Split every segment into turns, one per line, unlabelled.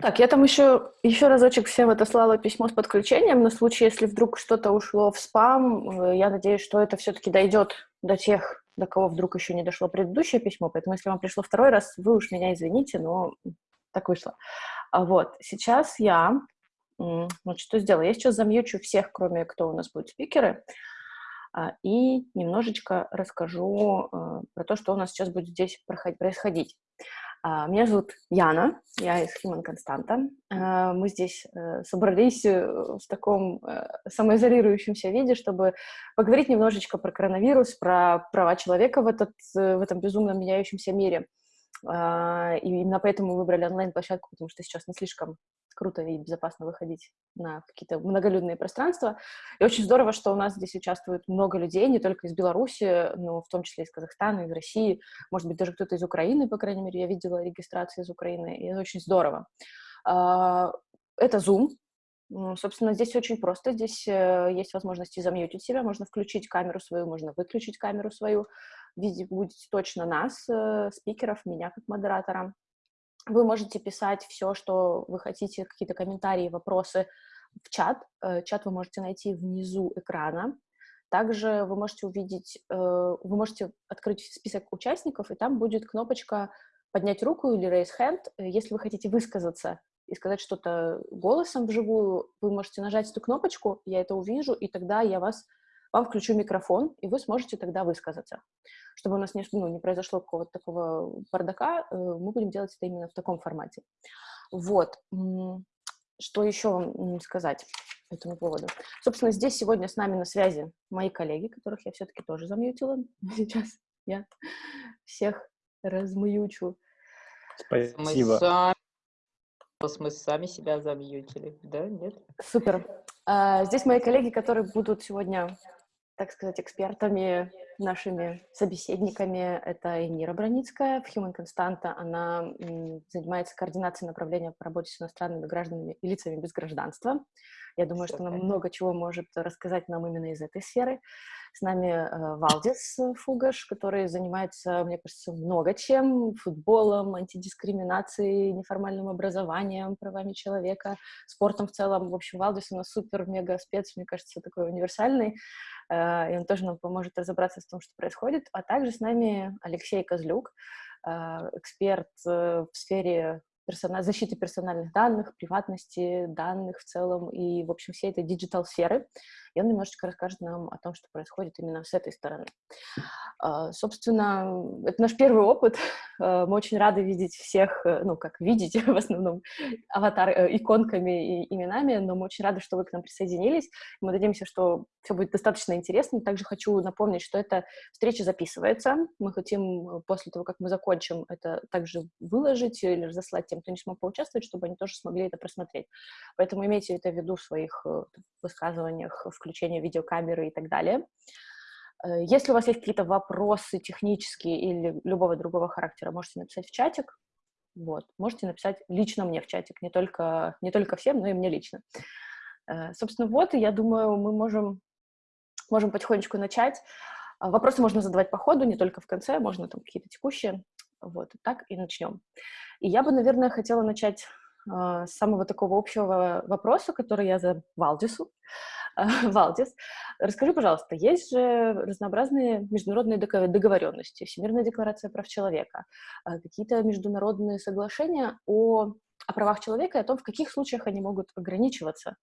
Так, я там еще, еще разочек всем отослала письмо с подключением на случай, если вдруг что-то ушло в спам. Я надеюсь, что это все-таки дойдет до тех, до кого вдруг еще не дошло предыдущее письмо. Поэтому, если вам пришло второй раз, вы уж меня извините, но так вышло. А вот, сейчас я, вот что сделаю, я сейчас замьючу всех, кроме кто у нас будет спикеры, а, и немножечко расскажу э, про то, что у нас сейчас будет здесь происходить. А, меня зовут Яна, я из Human Константа. Мы здесь э, собрались э, в таком э, самоизолирующемся виде, чтобы поговорить немножечко про коронавирус, про права человека в, этот, в этом безумно меняющемся мире. А, и именно поэтому мы выбрали онлайн-площадку, потому что сейчас не слишком круто и безопасно выходить на какие-то многолюдные пространства. И очень здорово, что у нас здесь участвует много людей, не только из Беларуси, но в том числе из Казахстана, из России, может быть, даже кто-то из Украины, по крайней мере, я видела регистрации из Украины, и это очень здорово. А, это Zoom, Собственно, здесь очень просто. Здесь э, есть возможность замьютить себя, можно включить камеру свою, можно выключить камеру свою. Будете точно нас, э, спикеров, меня как модератора. Вы можете писать все, что вы хотите, какие-то комментарии, вопросы в чат. Э, чат вы можете найти внизу экрана. Также вы можете увидеть, э, вы можете открыть список участников, и там будет кнопочка поднять руку или raise hand. Если вы хотите высказаться и сказать что-то голосом вживую, вы можете нажать эту кнопочку, я это увижу, и тогда я вас вам включу микрофон, и вы сможете тогда высказаться. Чтобы у нас не, ну, не произошло какого-то такого бардака, э, мы будем делать это именно в таком формате. Вот. Что еще сказать по этому поводу? Собственно, здесь сегодня с нами на связи мои коллеги, которых я все-таки тоже замьютила. Сейчас я всех размьючу.
Спасибо. Мы сами себя замьютили, да? Нет?
Супер. А, здесь мои коллеги, которые будут сегодня так сказать, экспертами, нашими собеседниками. Это Эмира Броницкая в Human Constanta. Она занимается координацией направления по работе с иностранными гражданами и лицами без гражданства. Я думаю, что она много чего может рассказать нам именно из этой сферы. С нами э, Валдис Фугаш, который занимается, мне кажется, много чем. Футболом, антидискриминацией, неформальным образованием, правами человека, спортом в целом. В общем, Валдис у нас супер-мега-спец, мне кажется, такой универсальный. Э, и он тоже нам поможет разобраться с том, что происходит. А также с нами Алексей Козлюк, э, эксперт в сфере персона... защиты персональных данных, приватности данных в целом и, в общем, всей этой digital сферы. И он немножечко расскажет нам о том, что происходит именно с этой стороны. Э, собственно, это наш первый опыт. Э, мы очень рады видеть всех, э, ну, как видеть, в основном, аватар, э, иконками и именами, но мы очень рады, что вы к нам присоединились. Мы надеемся, что все будет достаточно интересно. Также хочу напомнить, что эта встреча записывается. Мы хотим э, после того, как мы закончим, это также выложить или разослать тем, кто не смог поучаствовать, чтобы они тоже смогли это просмотреть. Поэтому имейте это в виду в своих э, высказываниях, включения видеокамеры и так далее. Э, если у вас есть какие-то вопросы технические или любого другого характера, можете написать в чатик. Вот. Можете написать лично мне в чатик, не только, не только всем, но и мне лично. Э, собственно, вот, я думаю, мы можем, можем потихонечку начать. Вопросы можно задавать по ходу, не только в конце, можно там какие-то текущие. Вот, так и начнем. И я бы, наверное, хотела начать э, с самого такого общего вопроса, который я за Валдису. Валдис, расскажи, пожалуйста, есть же разнообразные международные договоренности, Всемирная декларация прав человека, а, какие-то международные соглашения о, о правах человека и о том, в каких случаях они могут ограничиваться.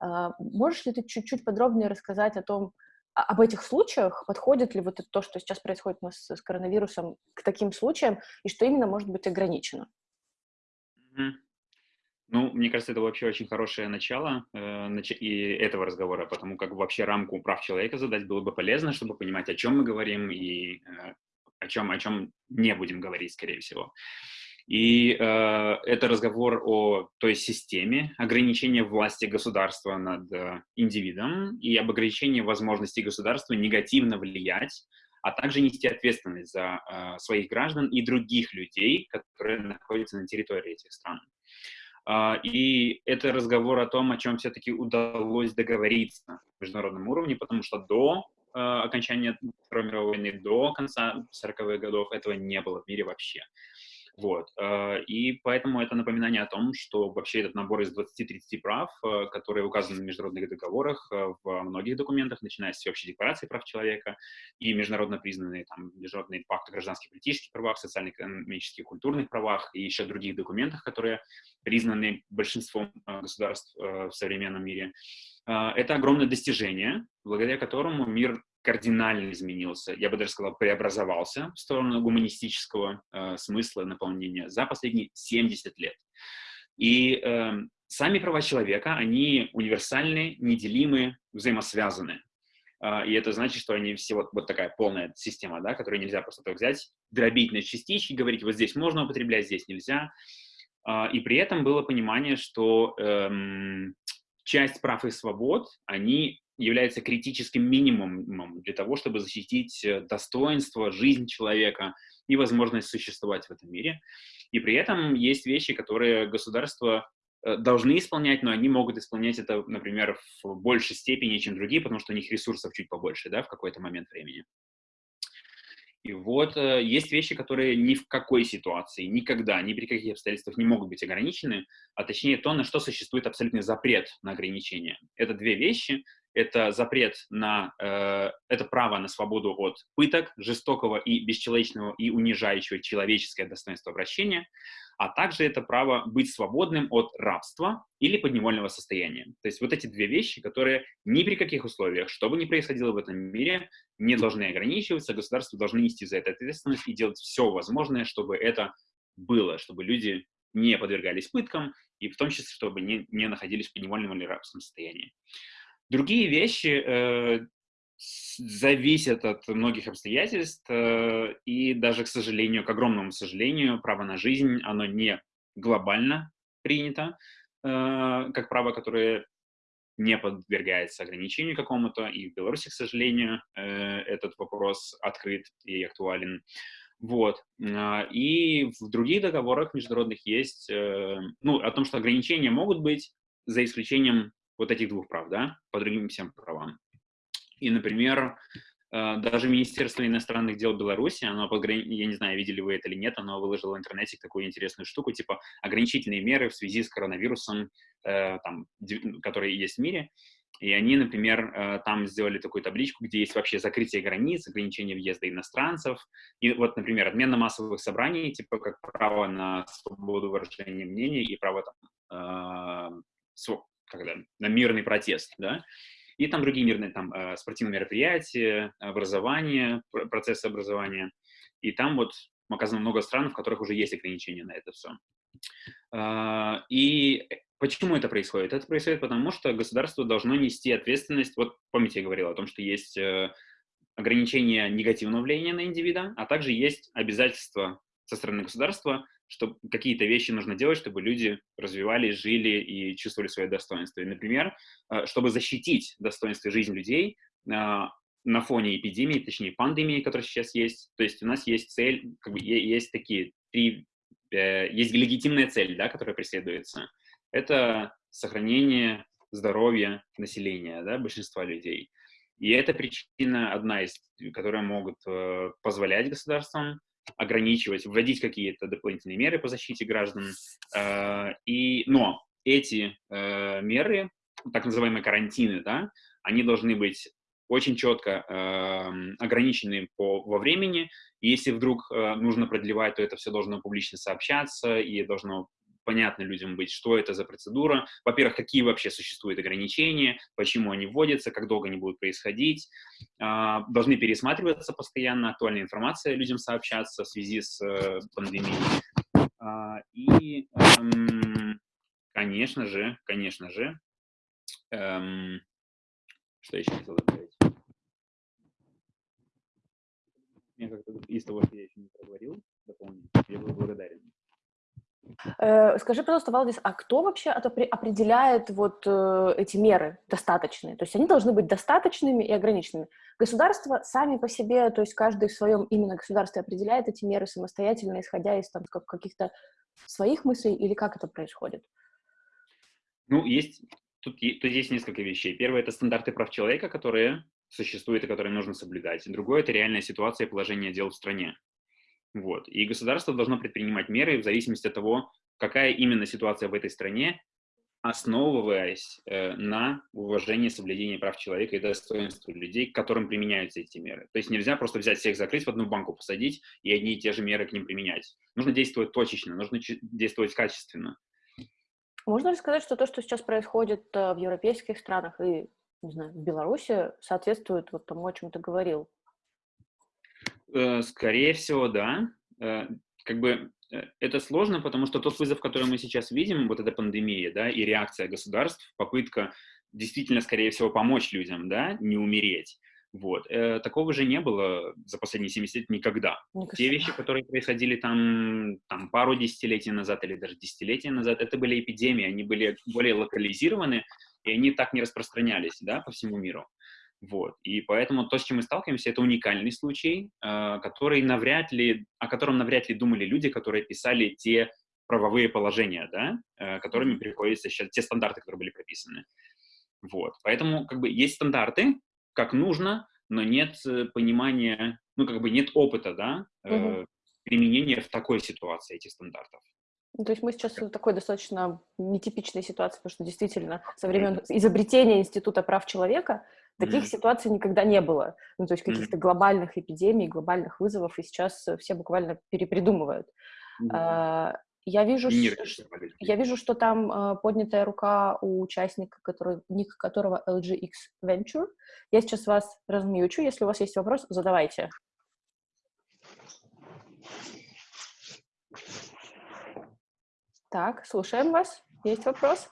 А, можешь ли ты чуть-чуть подробнее рассказать о том, об этих случаях, подходит ли вот то, что сейчас происходит у нас с коронавирусом, к таким случаям, и что именно может быть ограничено?
Mm-hmm. Ну, мне кажется, это вообще очень хорошее начало э, нач и этого разговора, потому как вообще рамку прав человека задать было бы полезно, чтобы понимать, о чем мы говорим и э, о чем о чем не будем говорить, скорее всего. И э, это разговор о той системе ограничения власти государства над э, индивидом и об ограничении возможности государства негативно влиять, а также нести ответственность за э, своих граждан и других людей, которые находятся на территории этих стран. Uh, и это разговор о том, о чем все-таки удалось договориться на международном уровне, потому что до uh, окончания Второй мировой войны, до конца 40-х годов этого не было в мире вообще. Вот. Э, и поэтому это напоминание о том, что вообще этот набор из 20-30 прав, э, которые указаны в международных договорах, э, в многих документах, начиная с Общей декларации прав человека и международно признанные там, международные пакты гражданских и политических правах, социально-экономических, культурных правах и еще других документах, которые признаны большинством государств в современном мире. Это огромное достижение, благодаря которому мир кардинально изменился, я бы даже сказал, преобразовался в сторону гуманистического э, смысла наполнения за последние 70 лет. И э, сами права человека, они универсальны, неделимы, взаимосвязаны. Э, и это значит, что они все вот, вот такая полная система, да, которую нельзя просто так взять, дробить на частички, говорить, вот здесь можно употреблять, здесь нельзя. Э, и при этом было понимание, что э, часть прав и свобод, они является критическим минимумом для того, чтобы защитить э, достоинство, жизнь человека и возможность существовать в этом мире. И при этом есть вещи, которые государства э, должны исполнять, но они могут исполнять это, например, в большей степени, чем другие, потому что у них ресурсов чуть побольше, да, в какой-то момент времени. И вот э, есть вещи, которые ни в какой ситуации, никогда, ни при каких обстоятельствах не могут быть ограничены, а точнее то, на что существует абсолютный запрет на ограничение. Это две вещи это запрет на, э, это право на свободу от пыток, жестокого и бесчеловечного и унижающего человеческое достоинство обращения, а также это право быть свободным от рабства или подневольного состояния. То есть вот эти две вещи, которые ни при каких условиях, что бы ни происходило в этом мире, не должны ограничиваться, государство должны нести за это ответственность и делать все возможное, чтобы это было, чтобы люди не подвергались пыткам, и в том числе, чтобы не, не находились в подневольном или рабском состоянии. Другие вещи э, зависят от многих обстоятельств, э, и даже, к сожалению, к огромному сожалению, право на жизнь, оно не глобально принято, э, как право, которое не подвергается ограничению какому-то, и в Беларуси, к сожалению, этот вопрос открыт и актуален. Вот. А, и в других договорах международных есть, ну, о том, что ограничения могут быть, за исключением вот этих двух прав, да, по другим всем правам. И, например, э, даже Министерство иностранных дел Беларуси, оно, я не знаю, видели вы это или нет, оно выложило в интернете такую интересную штуку, типа ограничительные меры в связи с коронавирусом, э, там, которые есть в мире. И они, например, э, там сделали такую табличку, где есть вообще закрытие границ, ограничение въезда иностранцев. И вот, например, отмена массовых собраний, типа как право на свободу выражения мнений и право там, когда, на мирный протест, да, и там другие мирные там э, спортивные мероприятия, образование, процессы образования, и там вот оказано много стран, в которых уже есть ограничения на это все. А, и почему это происходит? Это происходит потому, что государство должно нести ответственность, вот помните, я говорил о том, что есть э, ограничения негативного влияния на индивида, а также есть обязательства со стороны государства что какие-то вещи нужно делать, чтобы люди развивались, жили и чувствовали свое достоинство. И, например, э, чтобы защитить достоинство жизни людей а, на фоне эпидемии, точнее пандемии, которая сейчас есть, то есть у нас есть цель, как бы есть такие три, э, есть легитимная цель, да, которая преследуется. Это сохранение здоровья населения, да, большинства людей. И это причина одна из, которая могут э, позволять государствам ограничивать, вводить какие-то дополнительные меры по защите граждан. Э, и, но эти э, меры, так называемые карантины, да, они должны быть очень четко э, ограничены по, во времени. Если вдруг э, нужно продлевать, то это все должно публично сообщаться и должно понятно людям быть, что это за процедура, во-первых, какие вообще существуют ограничения, почему они вводятся, как долго они будут происходить, а, должны пересматриваться постоянно, актуальная информация людям сообщаться в связи с э, пандемией. А, и, эм, конечно же, конечно же, эм, что еще хотел добавить? Мне как-то из того, что я еще не проговорил, дополнить, я был благодарен.
Э, скажи, пожалуйста, Валдис, а кто вообще определяет вот э, эти меры достаточные? То есть они должны быть достаточными и ограниченными. Государства сами по себе, то есть каждый в своем именно государстве определяет эти меры самостоятельно, исходя из там каких-то своих мыслей, или как это происходит?
Ну, есть, тут, тут есть несколько вещей. Первое — это стандарты прав человека, которые существуют и которые нужно соблюдать. Другое — это реальная ситуация и положение дел в стране. Вот. И государство должно предпринимать меры в зависимости от того, какая именно ситуация в этой стране, основываясь э, на уважении соблюдения прав человека и достоинства людей, к которым применяются эти меры. То есть нельзя просто взять всех закрыть, в одну банку посадить и одни и те же меры к ним применять. Нужно действовать точечно, нужно действовать качественно.
Можно ли сказать, что то, что сейчас происходит э, в европейских странах и, не знаю, в Беларуси, соответствует вот тому, о чем ты говорил?
Э, скорее всего, да. Э, как бы Э, это сложно, потому что тот вызов, который мы сейчас видим, вот эта пандемия, да, и реакция государств, попытка действительно, скорее всего, помочь людям, да, не умереть. Вот. Такого же не было за последние 70 лет никогда. никогда. Те вещи, которые происходили там, там пару десятилетий назад или даже десятилетия назад, это были эпидемии, они были более локализированы, и они так не распространялись да, по всему миру. Вот. И поэтому то, с чем мы сталкиваемся, это уникальный случай, э, который навряд ли, о котором навряд ли думали люди, которые писали те правовые положения, да, э, которыми приходится сейчас, те стандарты, которые были прописаны. Вот. Поэтому как бы есть стандарты, как нужно, но нет э, понимания, ну как бы нет опыта, да, угу. применения в такой ситуации этих стандартов.
Ну, то есть мы сейчас в такой достаточно нетипичной ситуации, потому что действительно со времен изобретения Института прав человека Таких mm-hmm. ситуаций никогда не было. Ну, то есть каких-то mm-hmm. глобальных эпидемий, глобальных вызовов, и сейчас э, все буквально перепридумывают. Mm-hmm. Я вижу, что, я вижу, что там а, поднятая рука у участника, который, ник которого LGX Venture. Я сейчас вас размьючу. Если у вас есть вопрос, задавайте. Так, слушаем вас. Есть вопрос?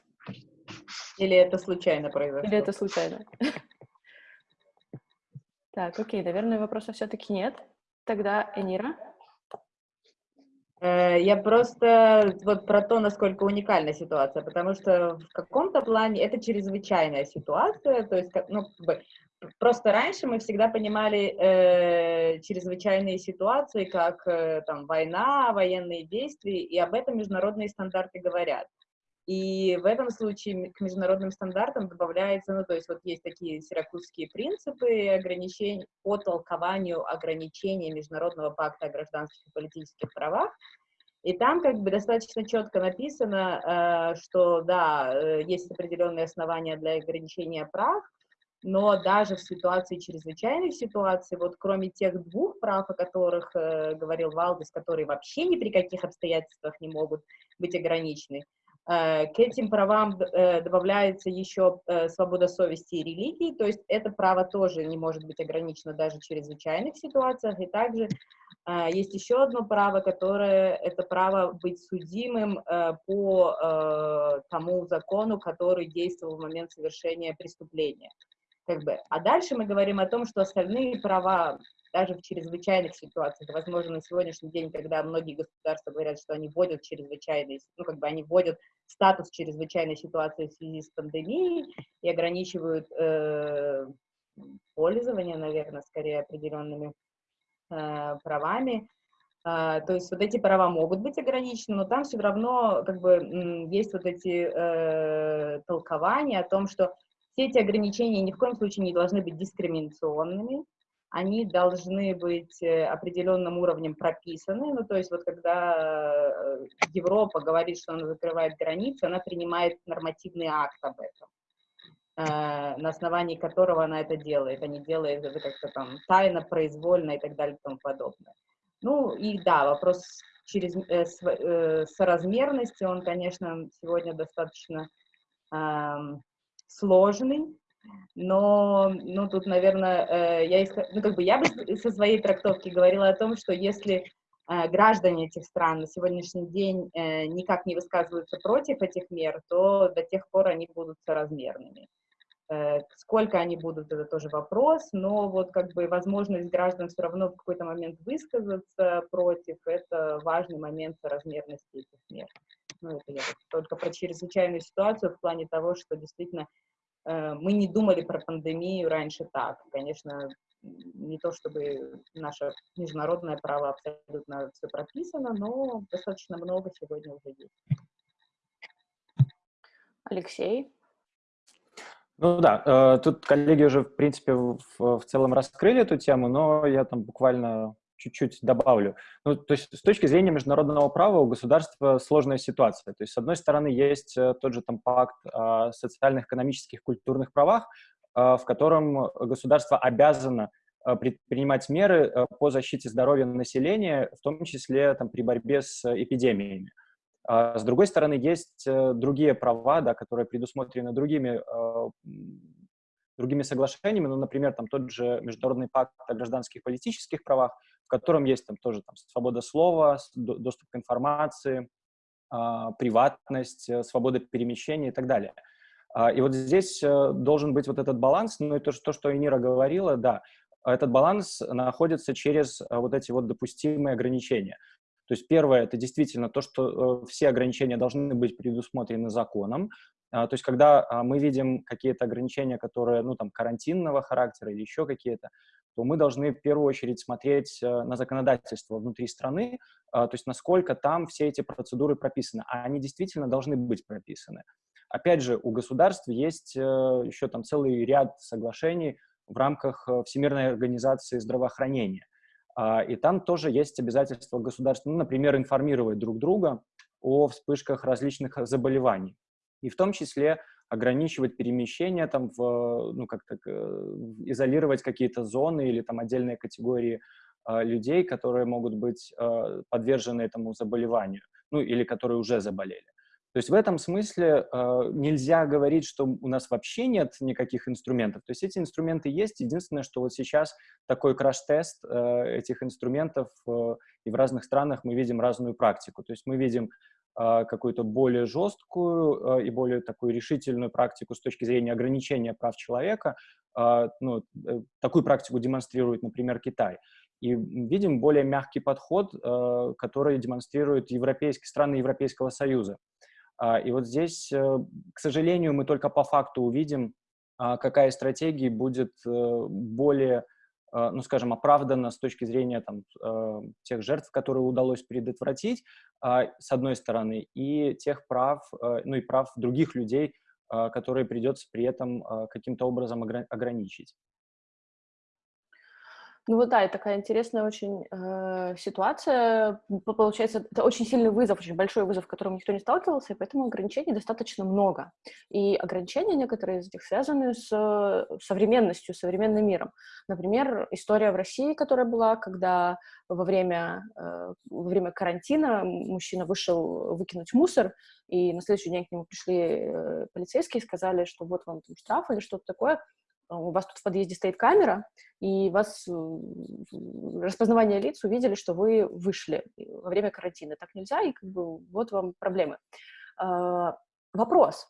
Или это случайно произошло?
Или это случайно? Так, окей, наверное, вопросов все-таки нет. Тогда Энира.
Э, я просто вот про то, насколько уникальна ситуация, потому что в каком-то плане это чрезвычайная ситуация, то есть, ну, просто раньше мы всегда понимали э, чрезвычайные ситуации как э, там война, военные действия, и об этом международные стандарты говорят. И в этом случае к международным стандартам добавляется, ну, то есть вот есть такие сиракузские принципы ограничений по толкованию ограничений Международного пакта о гражданских и политических правах, и там как бы достаточно четко написано, э, что да, э, есть определенные основания для ограничения прав, но даже в ситуации чрезвычайных ситуаций, вот кроме тех двух прав, о которых э, говорил Валдес, которые вообще ни при каких обстоятельствах не могут быть ограничены, к этим правам э, добавляется еще э, свобода совести и религии, то есть это право тоже не может быть ограничено даже в чрезвычайных ситуациях. И также есть еще одно право, которое это право быть судимым по тому закону, который действовал в момент совершения преступления. Как бы. А дальше мы говорим о том, что остальные права даже в чрезвычайных ситуациях, возможно, на сегодняшний день, когда многие государства говорят, что они вводят чрезвычайные, ну, как бы они вводят статус чрезвычайной ситуации в связи с пандемией и ограничивают э, пользование, наверное, скорее определенными э, правами, Uh, то есть вот эти права могут быть ограничены, но там все равно как бы есть вот эти э, толкования о том, что все эти ограничения ни в коем случае не должны быть дискриминационными, они должны быть э, определенным уровнем прописаны. Ну, то есть вот когда э, Европа говорит, что она закрывает границы, она принимает нормативный акт об этом, э, на основании которого она это делает. Они делают это как-то там тайно, произвольно и так далее и тому подобное. Ну и да, вопрос через э, соразмерности, он, конечно, сегодня достаточно э, сложный, но, ну, тут, наверное, э, я, ну, как бы я бы со своей трактовки говорила о том, что если э, граждане этих стран на сегодняшний день э, никак не высказываются против этих мер, то до тех пор они будут соразмерными. Сколько они будут, это тоже вопрос, но вот как бы возможность граждан все равно в какой-то момент высказаться против, это важный момент соразмерности этих мер. Ну, это я только про чрезвычайную ситуацию в плане того, что действительно мы не думали про пандемию раньше так. Конечно, не то чтобы наше международное право абсолютно все прописано, но достаточно много сегодня уже есть.
Алексей?
Ну да, э, тут коллеги уже, в принципе, в, в целом раскрыли эту тему, но я там буквально чуть-чуть добавлю. Ну, то есть с точки зрения международного права у государства сложная ситуация. То есть, с одной стороны, есть э, тот же там пакт о социальных, экономических, культурных правах, в котором государство обязано предпринимать меры по защите здоровья населения, в том числе там, при борьбе с эпидемиями. А с другой стороны, есть другие права, да, которые предусмотрены другими другими соглашениями, ну, например, там тот же Международный пакт о гражданских и политических правах, в котором есть там тоже там, свобода слова, доступ к информации, а, приватность, э, свобода перемещения и так далее. А, и вот здесь э, должен быть вот этот баланс, ну и то, то что Энира говорила, да, этот баланс находится через э, вот эти вот допустимые ограничения. То есть первое, это действительно то, что все ограничения должны быть предусмотрены законом, то есть, когда а, мы видим какие-то ограничения, которые, ну, там, карантинного характера или еще какие-то, то мы должны в первую очередь смотреть э, на законодательство внутри страны, а, то есть насколько там все эти процедуры прописаны, а они действительно должны быть прописаны. Опять же, у государств есть э, еще там целый ряд соглашений в рамках э, Всемирной организации здравоохранения. И там тоже есть обязательства государств, ну, например, информировать друг друга о вспышках различных заболеваний и в том числе ограничивать перемещение, там, в, ну, как-то э, изолировать какие-то зоны или там отдельные категории э, людей, которые могут быть э, подвержены этому заболеванию, ну, или которые уже заболели. То есть в этом смысле э, нельзя говорить, что у нас вообще нет никаких инструментов. То есть эти инструменты есть. Единственное, что вот сейчас такой краш-тест э, этих инструментов, э, и в разных странах мы видим разную практику. То есть мы видим какую-то более жесткую а, и более такую решительную практику с точки зрения ограничения прав человека. А, ну, э, такую практику демонстрирует, например, Китай. И видим более мягкий подход, который демонстрируют европейские страны Европейского Союза. И вот здесь, э, к сожалению, мы только по факту увидим, какая стратегия будет э, более а, ну, скажем, оправдано с точки зрения там, а, тех жертв, которые удалось предотвратить, а, с одной стороны, и тех прав, ну и прав других людей, которые придется при этом каким-то образом ограничить.
Ну вот да, и такая интересная очень э, ситуация. Получается, это очень сильный вызов, очень большой вызов, с которым никто не сталкивался, и поэтому ограничений достаточно много. И ограничения некоторые из них связаны с современностью, современным миром. Например, история в России, которая была, когда во время, э, во время карантина мужчина вышел выкинуть мусор, и на следующий день к нему пришли э, полицейские и сказали, что вот вам там штраф или что-то такое, у вас тут в подъезде стоит камера, и вас э, распознавание лиц увидели, что вы вышли во время карантина. Так нельзя, и как бы вот вам проблемы. Вопрос.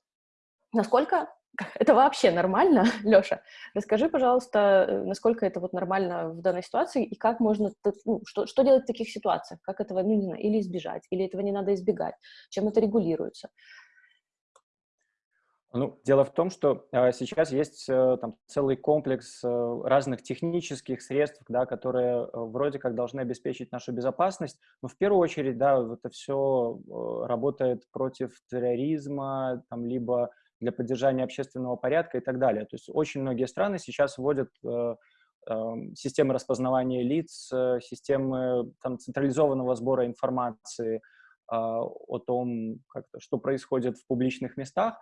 Насколько это вообще нормально, Леша? Расскажи, пожалуйста, э, насколько это вот нормально в данной ситуации, и как можно, ну, что, что делать в таких ситуациях? Как этого, ну, не знаю, или избежать, или этого не надо избегать? Чем это регулируется?
Ну, дело в том, что э, сейчас есть э, там целый комплекс э, разных технических средств, да, которые э, вроде как должны обеспечить нашу безопасность, но в первую очередь, да, это все э, работает против терроризма, там, либо для поддержания общественного порядка и так далее. То есть очень многие страны сейчас вводят э, э, системы распознавания лиц, э, системы там, централизованного сбора информации э, о том, как что происходит в публичных местах.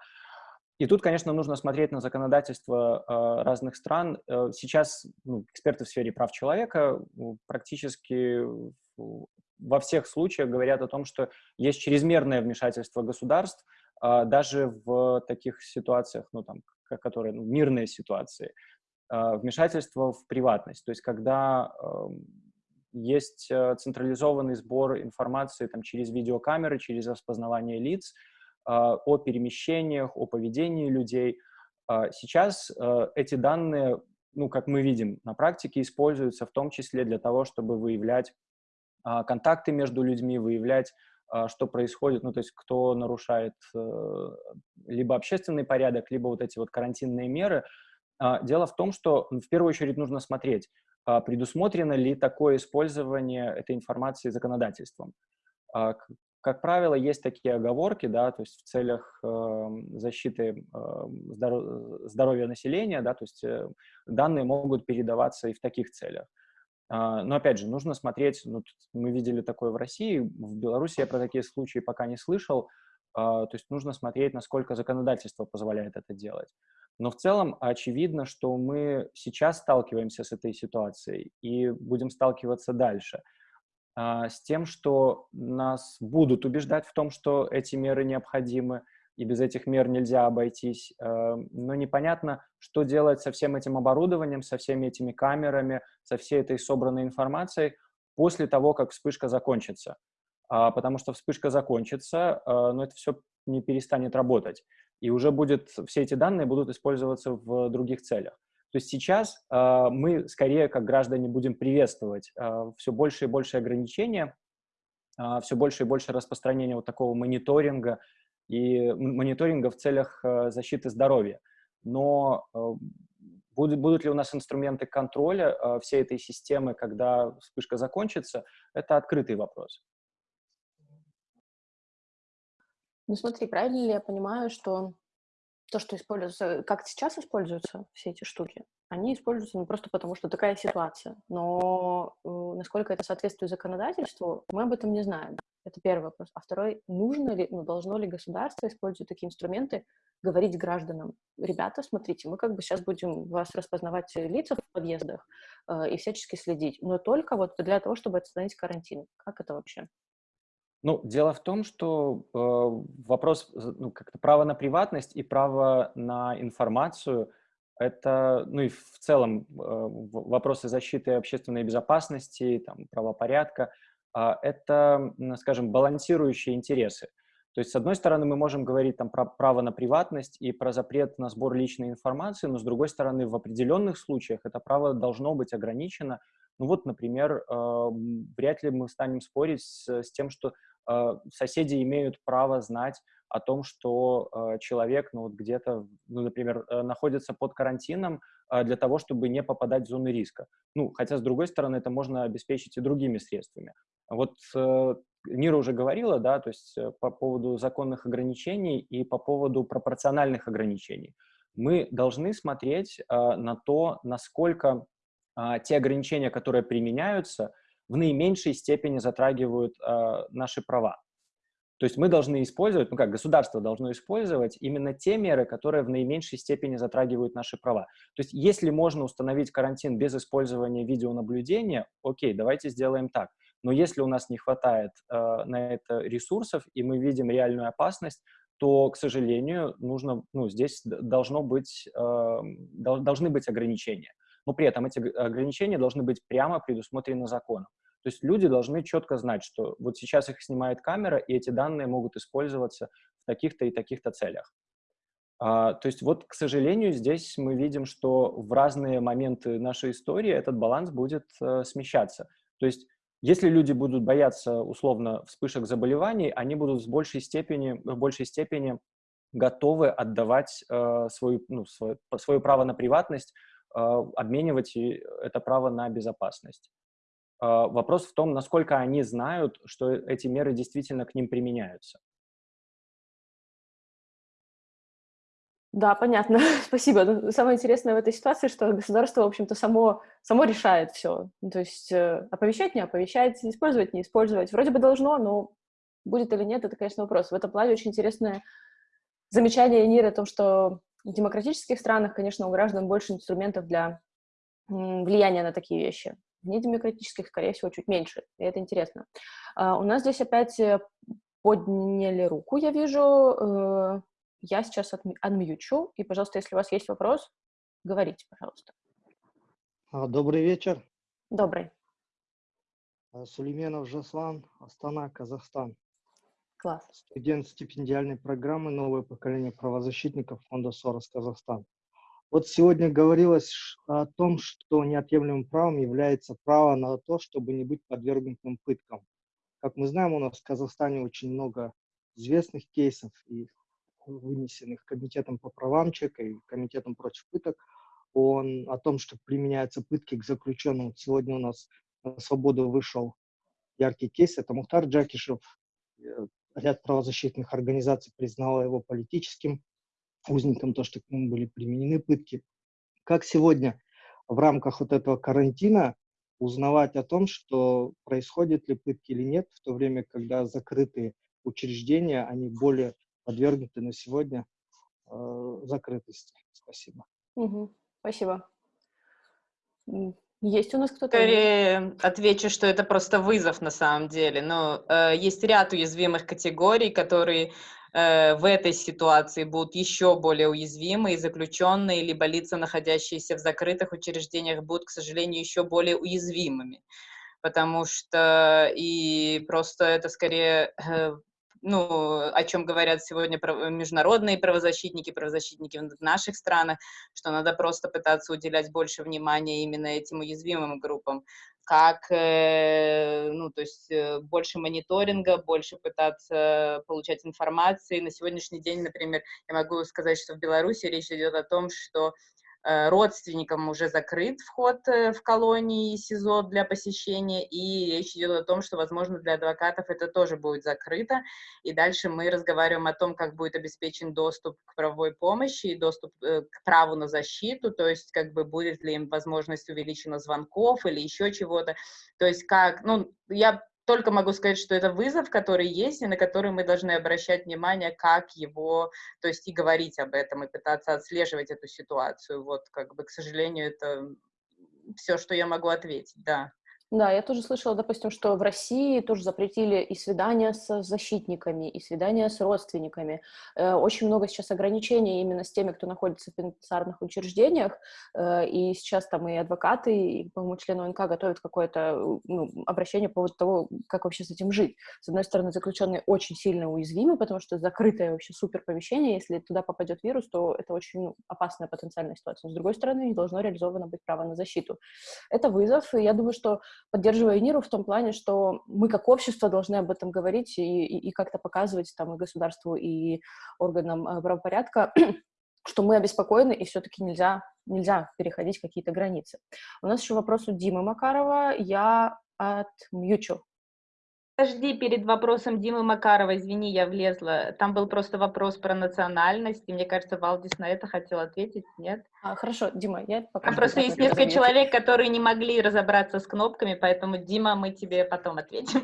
И тут, конечно, нужно смотреть на законодательство э, разных стран. Э, сейчас ну, эксперты в сфере прав человека практически во всех случаях говорят о том, что есть чрезмерное вмешательство государств, э, даже в таких ситуациях, ну, там, которые ну, мирные ситуации, э, вмешательство в приватность. То есть когда э, есть э, централизованный сбор информации там, через видеокамеры, через распознавание лиц, а, о перемещениях, о поведении людей. А, сейчас э, эти данные, ну, как мы видим на практике, используются в том числе для того, чтобы выявлять а, контакты между людьми, выявлять, что происходит, ну, то есть кто нарушает э, либо общественный порядок, либо вот эти вот карантинные меры. Дело в том, что в первую очередь нужно смотреть, предусмотрено ли такое использование этой информации законодательством как правило, есть такие оговорки, да, то есть в целях э, защиты э, здоров здоровья населения, да, то есть э, данные могут передаваться и в таких целях. А, но опять же, нужно смотреть, ну, мы видели такое в России, в Беларуси я про такие случаи пока не слышал, а, то есть нужно смотреть, насколько законодательство позволяет это делать. Но в целом очевидно, что мы сейчас сталкиваемся с этой ситуацией и будем сталкиваться дальше с тем, что нас будут убеждать в том, что эти меры необходимы, и без этих мер нельзя обойтись. Э, но непонятно, что делать со всем этим оборудованием, со всеми этими камерами, со всей этой собранной информацией после того, как вспышка закончится. А, потому что вспышка закончится, но это все не перестанет работать. И уже будет, все эти данные будут использоваться в других целях. То есть сейчас э, мы скорее, как граждане, будем приветствовать все больше и больше ограничения, все больше и больше распространения вот такого мониторинга и мониторинга в целях э, защиты здоровья. Но э, будут, будут ли у нас инструменты контроля э, всей этой системы, когда вспышка закончится, это открытый вопрос.
Ну смотри, правильно ли я понимаю, что то, что используется, как сейчас используются все эти штуки, они используются не просто потому, что такая ситуация, но э, насколько это соответствует законодательству, мы об этом не знаем. Это первый вопрос. А второй, нужно ли, ну, должно ли государство использовать такие инструменты, говорить гражданам, ребята, смотрите, мы как бы сейчас будем вас распознавать лица в подъездах э, и всячески следить, но только вот для того, чтобы остановить карантин. Как это вообще?
Ну, дело в том, что э, вопрос, ну, как-то право на приватность и право на информацию – это, ну и в целом э, вопросы защиты общественной безопасности, там, правопорядка э, – это, скажем, балансирующие интересы. То есть, с одной стороны, мы можем говорить там, про право на приватность и про запрет на сбор личной информации, но, с другой стороны, в определенных случаях это право должно быть ограничено. Ну вот, например, э, вряд ли мы станем спорить с, с тем, что э, соседи имеют право знать о том, что э, человек, ну вот где-то, ну, например, э, находится под карантином э, для того, чтобы не попадать в зоны риска. Ну, хотя, с другой стороны, это можно обеспечить и другими средствами. Вот э, Нира уже говорила, да, то есть э, по поводу законных ограничений и по поводу пропорциональных ограничений. Мы должны смотреть э, на то, насколько э, те ограничения, которые применяются, в наименьшей степени затрагивают э, наши права. То есть мы должны использовать, ну как, государство должно использовать именно те меры, которые в наименьшей степени затрагивают наши права. То есть если можно установить карантин без использования видеонаблюдения, окей, давайте сделаем так. Но если у нас не хватает э, на это ресурсов, и мы видим реальную опасность, то, к сожалению, нужно, ну, здесь должно быть, э, должны быть ограничения. Но при этом эти ограничения должны быть прямо предусмотрены законом. То есть люди должны четко знать, что вот сейчас их снимает камера, и эти данные могут использоваться в таких-то и таких-то целях. А, то есть вот, к сожалению, здесь мы видим, что в разные моменты нашей истории этот баланс будет э, смещаться. То есть если люди будут бояться, условно, вспышек заболеваний, они будут в большей степени, в большей степени готовы отдавать э, свою, ну, свое, свое право на приватность, э, обменивать это право на безопасность. Э, вопрос в том, насколько они знают, что эти меры действительно к ним применяются.
Да, понятно. Спасибо. Ну, самое интересное в этой ситуации, что государство, в общем-то, само, само решает все. Ну, то есть э, оповещать, не оповещать, использовать, не использовать. Вроде бы должно, но будет или нет, это, конечно, вопрос. В этом плане очень интересное замечание Ниры о том, что в демократических странах, конечно, у граждан больше инструментов для влияния на такие вещи. В недемократических, скорее всего, чуть меньше. И это интересно. Uh, у нас здесь опять э, подняли руку, я вижу. Uh, я сейчас отмьючу, и, пожалуйста, если у вас есть вопрос, говорите, пожалуйста.
А, добрый вечер.
Добрый.
А, Сулейменов Жаслан, Астана, Казахстан.
Класс.
Студент стипендиальной программы «Новое поколение правозащитников» фонда «Сорос Казахстан». Вот сегодня говорилось о том, что неотъемлемым правом является право на то, чтобы не быть подвергнутым пыткам. Как мы знаем, у нас в Казахстане очень много известных кейсов, и вынесенных Комитетом по правам человека и Комитетом против пыток, он о том, что применяются пытки к заключенным. Сегодня у нас на свободу вышел яркий кейс, это Мухтар Джакишев. Э, ряд правозащитных организаций признало его политическим узником, то, что к нему были применены пытки. Как сегодня в рамках вот этого карантина узнавать о том, что происходят ли пытки или нет, в то время, когда закрытые учреждения, они более подвергнуты на сегодня э, закрытости. Спасибо.
Угу. Спасибо. Есть у нас кто-то?
Скорее отвечу, что это просто вызов на самом деле. Но э, есть ряд уязвимых категорий, которые в этой ситуации будут еще более уязвимы, и заключенные, либо лица, находящиеся в закрытых учреждениях, будут, к сожалению, еще более уязвимыми. Потому что и просто это скорее э, ну, о чем говорят сегодня международные правозащитники, правозащитники в наших странах, что надо просто пытаться уделять больше внимания именно этим уязвимым группам, как, э, ну, то есть э, больше мониторинга, больше пытаться получать информации. На сегодняшний день, например, я могу сказать, что в Беларуси речь идет о том, что родственникам уже закрыт вход э, в колонии СИЗО для посещения, и речь идет о том, что, возможно, для адвокатов это тоже будет закрыто, и дальше мы разговариваем о том, как будет обеспечен доступ к правовой помощи и доступ э, к праву на защиту, то есть как бы будет ли им возможность увеличена звонков или еще чего-то, то есть как, ну, я только могу сказать, что это вызов, который есть, и на который мы должны обращать внимание, как его, то есть и говорить об этом, и пытаться отслеживать эту ситуацию. Вот, как бы, к сожалению, это все, что я могу ответить, да.
Да, я тоже слышала, допустим, что в России тоже запретили и свидания с защитниками, и свидания с родственниками. Э, очень много сейчас ограничений именно с теми, кто находится в пенитенциарных учреждениях, э, и сейчас там и адвокаты, и, по-моему, члены ОНК готовят какое-то ну, обращение по поводу того, как вообще с этим жить. С одной стороны, заключенные очень сильно уязвимы, потому что закрытое вообще супер помещение, если туда попадет вирус, то это очень ну, опасная потенциальная ситуация. С другой стороны, не должно реализовано быть право на защиту. Это вызов, и я думаю, что поддерживаю Ниру в том плане, что мы как общество должны об этом говорить и, и, и как-то показывать там и государству, и органам э, правопорядка, что мы обеспокоены, и все-таки нельзя, нельзя переходить какие-то границы. У нас еще вопрос у Димы Макарова. Я отмьючу.
Подожди, перед вопросом Димы Макарова, извини, я влезла. Там был просто вопрос про национальность, и мне кажется, Валдис на это хотел ответить, нет?
А, хорошо, Дима, я
пока... Там просто есть несколько разобью. человек, которые не могли разобраться с кнопками, поэтому, Дима, мы тебе потом ответим.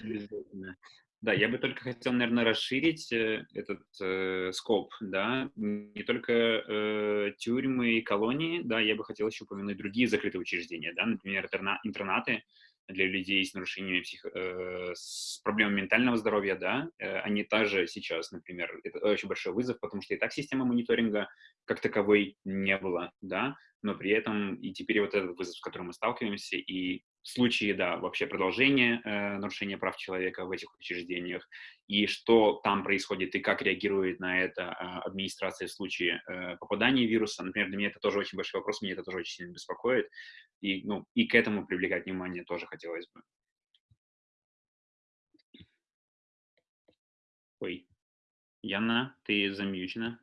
Да, я бы только хотел, наверное, расширить э, этот э, скоп, да, не только э, тюрьмы и колонии, да, я бы хотел еще упомянуть другие закрытые учреждения, да, например, интернаты, для людей с нарушениями псих... э, с проблемами ментального здоровья, да, э, они также сейчас, например, это очень большой вызов, потому что и так система мониторинга как таковой не было, да, но при этом и теперь вот этот вызов, с которым мы сталкиваемся, и в случае, да, вообще продолжения э, нарушения прав человека в этих учреждениях, и что там происходит, и как реагирует на это э, администрация в случае э, попадания вируса. Например, для меня это тоже очень большой вопрос, меня это тоже очень сильно беспокоит, и, ну, и к этому привлекать внимание тоже хотелось бы. Ой, Яна, ты замьючена.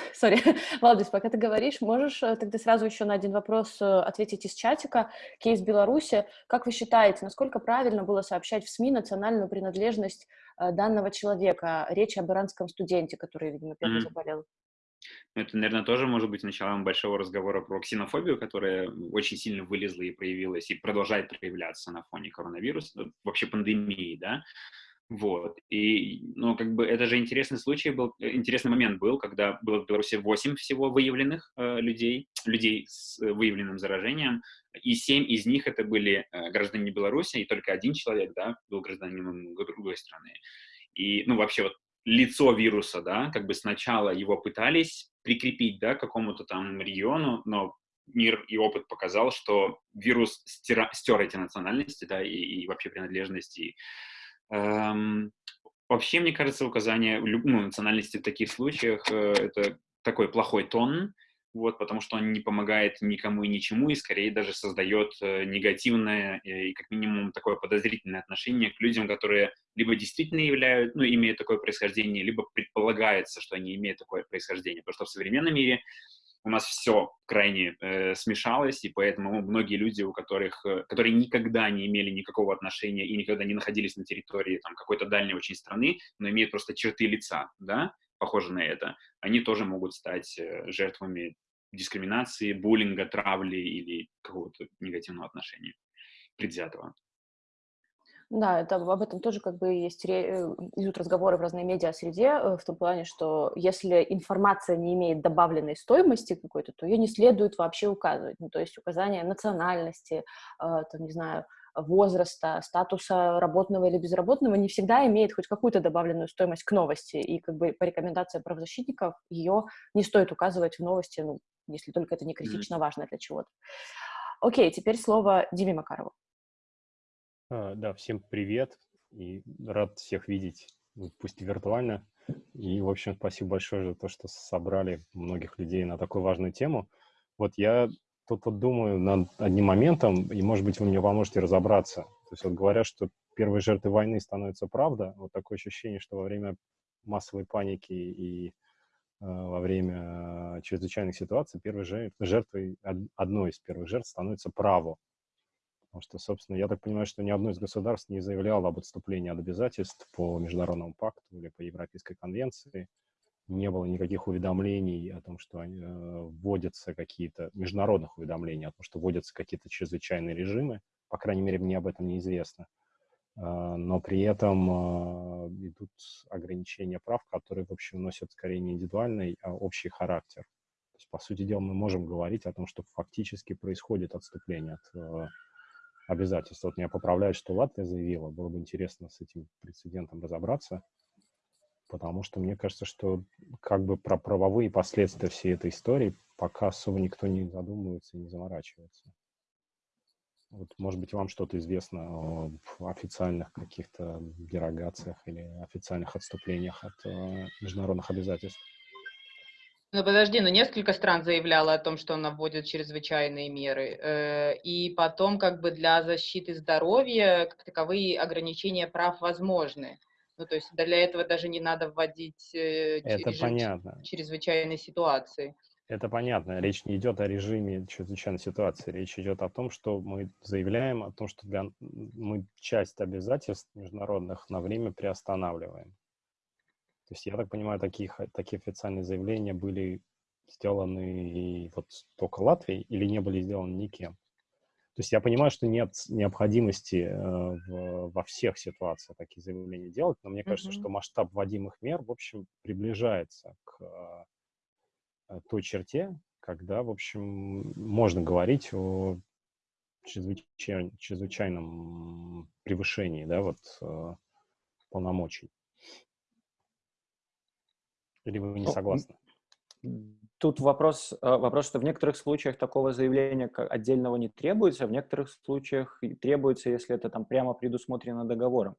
Сори, Валдис, пока ты говоришь, можешь э, тогда сразу еще на один вопрос э, ответить из чатика. Кейс Беларуси. Как вы считаете, насколько правильно было сообщать в СМИ национальную принадлежность э, данного человека? Речь об иранском студенте, который, видимо, первый mm-hmm. заболел.
Это, наверное, тоже может быть началом большого разговора про ксенофобию, которая очень сильно вылезла и проявилась, и продолжает проявляться на фоне коронавируса, вообще пандемии, да. Вот. И, ну, как бы это же интересный случай был, э, интересный момент был, когда было в Беларуси 8 всего выявленных э, людей, людей с э, выявленным заражением, и 7 из них это были э, граждане Беларуси, и только один человек, да, был гражданином другой страны. И, ну, вообще вот лицо вируса, да, как бы сначала его пытались прикрепить, да, к какому-то там региону, но мир и опыт показал, что вирус стера, стер эти национальности, да, и, и вообще принадлежности, вообще, мне кажется, указание ну, национальности в таких случаях э, это такой плохой тон, вот, потому что он не помогает никому и ничему, и скорее даже создает э, негативное и, как минимум, такое подозрительное отношение к людям, которые либо действительно являются, ну, имеют такое происхождение, либо предполагается, что они имеют такое происхождение. Потому что в современном мире у нас все крайне э, смешалось, и поэтому многие люди, у которых, э, которые никогда не имели никакого отношения и никогда не находились на территории там, какой-то дальней очень страны, но имеют просто черты лица, да, похожие на это, они тоже могут стать э, жертвами дискриминации, буллинга, травли или какого-то негативного отношения. предвзятого.
Да, это, об этом тоже как бы есть, э, идут разговоры в разной медиа-среде, э, в том плане, что если информация не имеет добавленной стоимости какой-то, то ее не следует вообще указывать. Ну, то есть указание национальности, там, не знаю, возраста, статуса работного или безработного не всегда имеет хоть какую-то добавленную стоимость к новости. И как бы по рекомендациям правозащитников ее не стоит указывать в новости, ну, если только это не критично важно для чего-то. Окей, теперь слово Диме Макарову.
А, да, всем привет и рад всех видеть, ну, пусть виртуально. И, в общем, спасибо большое за то, что собрали многих людей на такую важную тему. Вот я тут вот думаю над одним моментом, и, может быть, вы мне поможете разобраться. То есть вот говорят, что первой жертвой войны становится правда. Вот такое ощущение, что во время массовой паники и э, во время чрезвычайных ситуаций первой жертвой, одной из первых жертв становится право. Потому что, собственно, я так понимаю, что ни одно из государств не заявляло об отступлении от обязательств по Международному пакту или по Европейской конвенции. Не было никаких уведомлений о том, что э, вводятся какие-то, международных уведомлений о том, что вводятся какие-то чрезвычайные режимы. По крайней мере, мне об этом неизвестно. Э, но при этом э, идут ограничения прав, которые, в общем, носят скорее не индивидуальный, а общий характер. То есть, по сути дела, мы можем говорить о том, что фактически происходит отступление от э, обязательств. Вот меня поправляют, что Латвия заявила. Было бы интересно с этим прецедентом разобраться, потому что мне кажется, что как бы про правовые последствия всей этой истории пока особо никто не задумывается и не заморачивается. Вот, может быть, вам что-то известно о официальных каких-то дерогациях или официальных отступлениях от э, международных обязательств?
Ну подожди, но ну, несколько стран заявляло о том, что она вводит чрезвычайные меры. Э, и потом как бы для защиты здоровья как таковые ограничения прав возможны. Ну, то есть для этого даже не надо вводить
э, Это понятно.
чрезвычайные ситуации.
Это понятно. Речь не идет о режиме чрезвычайной ситуации. Речь идет о том, что мы заявляем о том, что для... мы часть обязательств международных на время приостанавливаем. То есть, я так понимаю, таких, такие официальные заявления были сделаны и вот только Латвией или не были сделаны никем. То есть я понимаю, что нет необходимости э, в, во всех ситуациях такие заявления делать, но мне кажется, mm-hmm. что масштаб вводимых мер, в общем, приближается к э, той черте, когда, в общем, можно говорить о чрезвычай, чрезвычайном превышении, да, вот э, полномочий. Или вы не ну, согласны?
Тут вопрос, э, вопрос, что в некоторых случаях такого заявления отдельного не требуется, в некоторых случаях требуется, если это там прямо предусмотрено договором.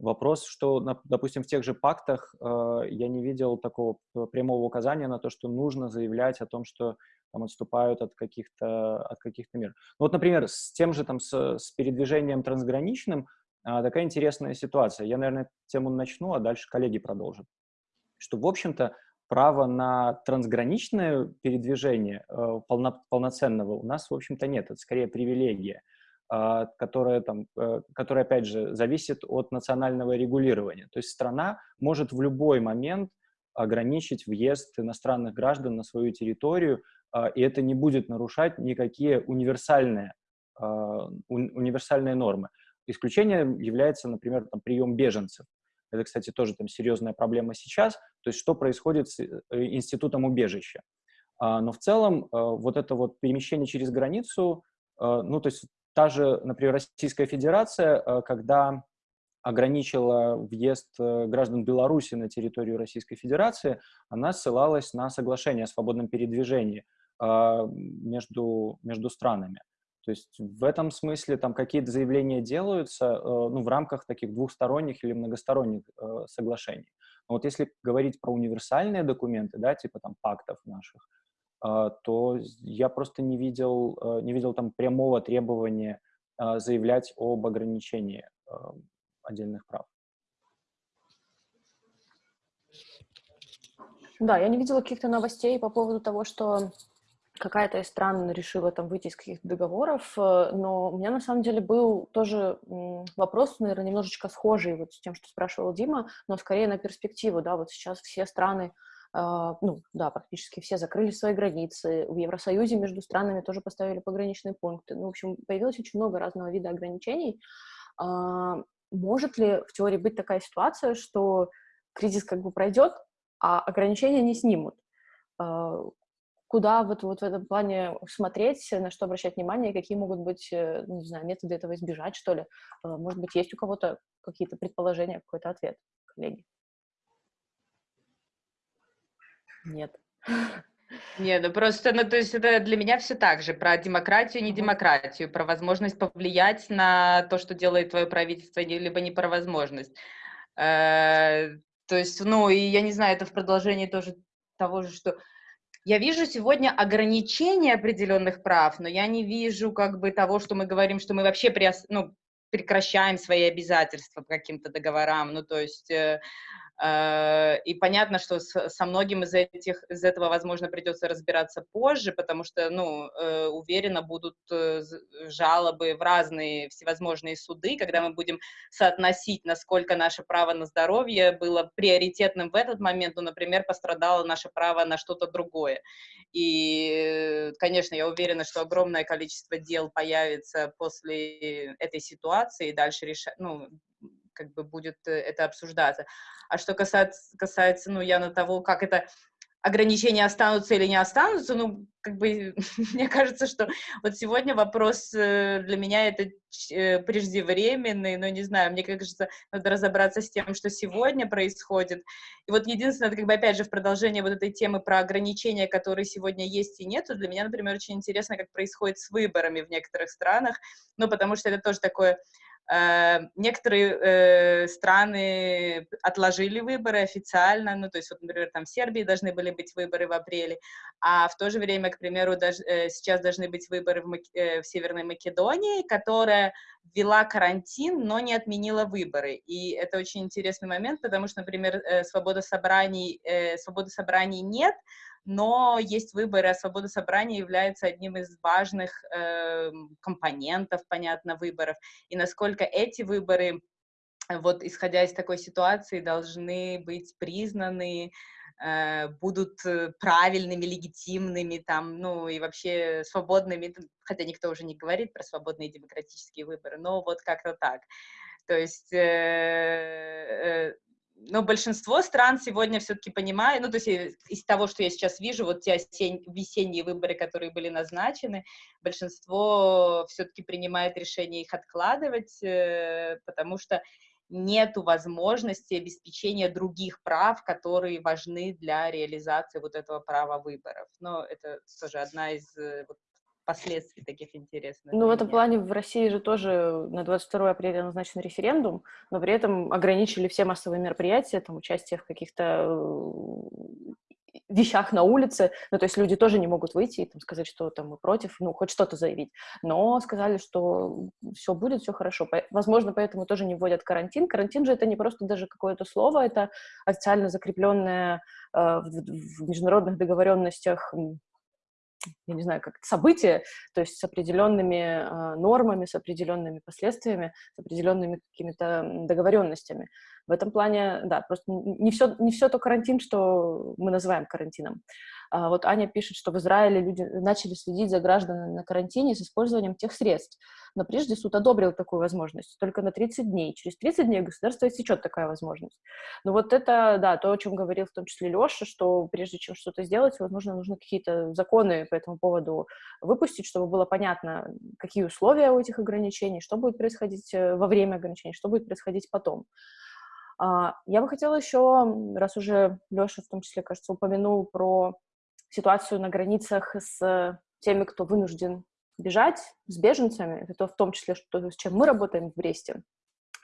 Вопрос, что, допустим, в тех же пактах э, я не видел такого прямого указания на то, что нужно заявлять о том, что там отступают от каких-то от каких-то мер. Ну, вот, например, с тем же там с, с передвижением трансграничным э, такая интересная ситуация. Я, наверное, тему начну, а дальше коллеги продолжат что, в общем-то, права на трансграничное передвижение э, полно, полноценного у нас, в общем-то, нет. Это скорее привилегия, э, которая, там, э, которая, опять же, зависит от национального регулирования. То есть страна может в любой момент ограничить въезд иностранных граждан на свою территорию, э, и это не будет нарушать никакие универсальные, э, универсальные нормы. Исключением является, например, там, прием беженцев. Это, кстати, тоже там серьезная проблема сейчас. То есть что происходит с э, институтом убежища. А, но в целом а, вот это вот перемещение через границу, а, ну, то есть та же, например, Российская Федерация, когда ограничила въезд э, граждан Беларуси на территорию Российской Федерации, она ссылалась на соглашение о свободном передвижении между, между странами. То есть в этом смысле там какие-то заявления делаются э, ну, в рамках таких двухсторонних или многосторонних э, соглашений. Но вот если говорить про универсальные документы, да, типа там пактов наших, э, то я просто не видел, не видел там прямого требования заявлять об ограничении отдельных прав.
Да, я не видела каких-то новостей по поводу того, что какая-то из стран решила там выйти из каких-то договоров, э, но у меня на самом деле был тоже вопрос, наверное, немножечко схожий вот с тем, что спрашивал Дима, но скорее на перспективу, да, вот сейчас все страны а, ну, да, практически все закрыли свои границы, в Евросоюзе между странами тоже поставили пограничные пункты. Ну, в общем, появилось очень много разного вида ограничений. А, может ли в теории быть такая ситуация, что кризис как бы пройдет, а ограничения не снимут? А, куда вот, вот в этом плане смотреть, на что обращать внимание, какие могут быть, э, ну, не знаю, методы этого избежать, что ли? Может быть, есть у кого-то какие-то предположения, какой-то ответ, коллеги? Нет.
Не, ну просто, ну то есть это для меня все так же, про демократию, не демократию, про возможность повлиять на то, что делает твое правительство, либо не про возможность. Э, то есть, ну, и я не знаю, это в продолжении тоже того же, что я вижу сегодня ограничения определенных прав, но я не вижу как бы того, что мы говорим, что мы вообще приос, ну, прекращаем свои обязательства по каким-то договорам, ну, то есть... Э, и понятно, что со многим из, этих, из этого, возможно, придется разбираться позже, потому что, ну, э, уверенно будут э, жалобы в разные всевозможные суды, когда мы будем соотносить, насколько наше право на здоровье было приоритетным в этот момент, ну, например, пострадало наше право на что-то другое. И, конечно, я уверена, что огромное количество дел появится после этой ситуации, и дальше решать, ну, как бы будет э, это обсуждаться. А что касается, касается ну, явно того, как это ограничения останутся или не останутся, ну, как бы, мне кажется, что вот сегодня вопрос э, для меня это э, преждевременный, но не знаю, мне кажется, надо разобраться с тем, что сегодня происходит. И вот единственное, как бы опять же в продолжение вот этой темы про ограничения, которые сегодня есть и нету, для меня, например, очень интересно, как происходит с выборами в некоторых странах, ну, потому что это тоже такое некоторые э, страны отложили выборы официально, ну, то есть, вот, например, там в Сербии должны были быть выборы в апреле, а в то же время, к примеру, даже, э, сейчас должны быть выборы в, Мак... э, в Северной Македонии, которая ввела карантин, но не отменила выборы. И это очень интересный момент, потому что, например, э, свобода собраний, э, свободы собраний нет, но есть выборы, а свобода собрания является одним из важных э, компонентов, понятно, выборов. И насколько эти выборы, вот исходя из такой ситуации, должны быть признаны, э, будут э, правильными, легитимными, там, ну, и вообще свободными, хотя никто уже не говорит про свободные демократические выборы, но вот как-то так. То есть э, э, но большинство стран сегодня все-таки понимают, ну, то есть из того, что я сейчас вижу, вот те осень, весенние выборы, которые были назначены, большинство все-таки принимает решение их откладывать, э, потому что нету возможности обеспечения других прав, которые важны для реализации вот этого права выборов. Но это тоже одна из э, вот, последствий таких интересных.
Ну, в этом плане в России же тоже на 22 апреля назначен референдум, но при этом ограничили все массовые мероприятия, там, участие в каких-то э, вещах на улице, ну, то есть люди тоже не могут выйти и там, сказать, что там мы против, ну, хоть что-то заявить, но сказали, что все будет, все хорошо. Возможно, поэтому тоже не вводят карантин. Карантин же это не просто даже какое-то слово, это официально закрепленное э, в, в международных договоренностях я не знаю, как событие, то есть с определенными э, нормами, с определенными последствиями, с определенными какими-то договоренностями. В этом плане, да, просто не все, не все то карантин, что мы называем карантином. А вот Аня пишет, что в Израиле люди начали следить за гражданами на карантине с использованием тех средств. Но прежде суд одобрил такую возможность только на 30 дней. Через 30 дней государство отсечет такая возможность. Но вот это, да, то, о чем говорил в том числе Леша, что прежде чем что-то сделать, возможно, нужно какие-то законы по этому поводу выпустить, чтобы было понятно, какие условия у этих ограничений, что будет происходить э, во время ограничений, что будет происходить потом. А, я бы хотела еще, раз уже Леша в том числе, кажется, упомянул про ситуацию на границах с теми, кто вынужден бежать, с беженцами, это в том числе, что, с чем мы работаем в Бресте.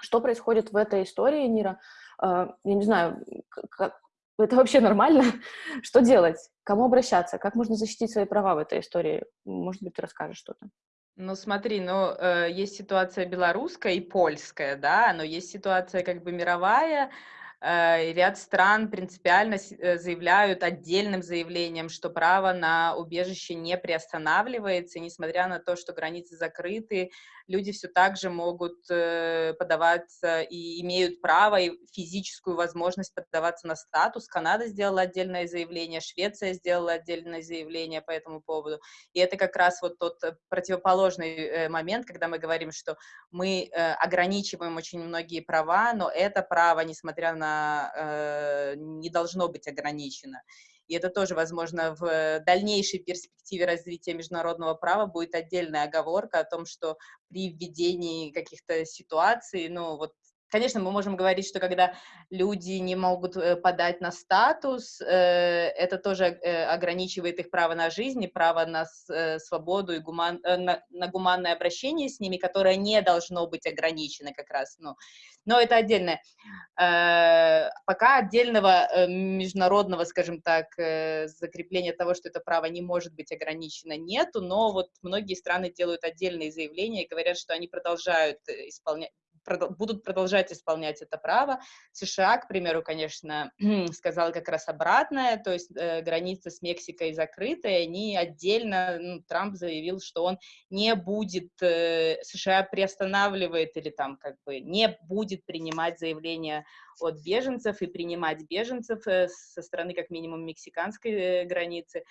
Что происходит в этой истории, Нира? А, я не знаю, как, это вообще нормально? Что делать? Кому обращаться? Как можно защитить свои права в этой истории? Может быть, ты расскажешь что-то?
Ну, смотри, ну, э, есть ситуация белорусская и польская, да, но есть ситуация как бы мировая, Э, ряд стран принципиально э, заявляют отдельным заявлением, что право на убежище не приостанавливается, несмотря на то, что границы закрыты, люди все так же могут э, подаваться и имеют право и физическую возможность подаваться на статус. Канада сделала отдельное заявление, Швеция сделала отдельное заявление по этому поводу. И это как раз вот тот противоположный момент, когда мы говорим, что мы ограничиваем очень многие права, но это право, несмотря на э, не должно быть ограничено. И это тоже, возможно, в дальнейшей перспективе развития международного права будет отдельная оговорка о том, что при введении каких-то ситуаций, ну вот Конечно, мы можем говорить, что когда люди не могут э, подать на статус, э, это тоже э, ограничивает их право на жизнь и право на свободу и гуман, на, на гуманное обращение с ними, которое не должно быть ограничено как раз. Ну, но это отдельное. Пока отдельного международного, скажем так, закрепления того, что это право не может быть ограничено, нету, но вот многие страны делают отдельные заявления и говорят, что они продолжают исполнять будут продолжать исполнять это право. США, к примеру, конечно, сказал как раз обратное, то есть э, граница с Мексикой закрыта, и они отдельно, ну, Трамп заявил, что он не будет, э, США приостанавливает или там как бы не будет принимать заявления от беженцев и принимать беженцев э, со стороны как минимум мексиканской э, границы.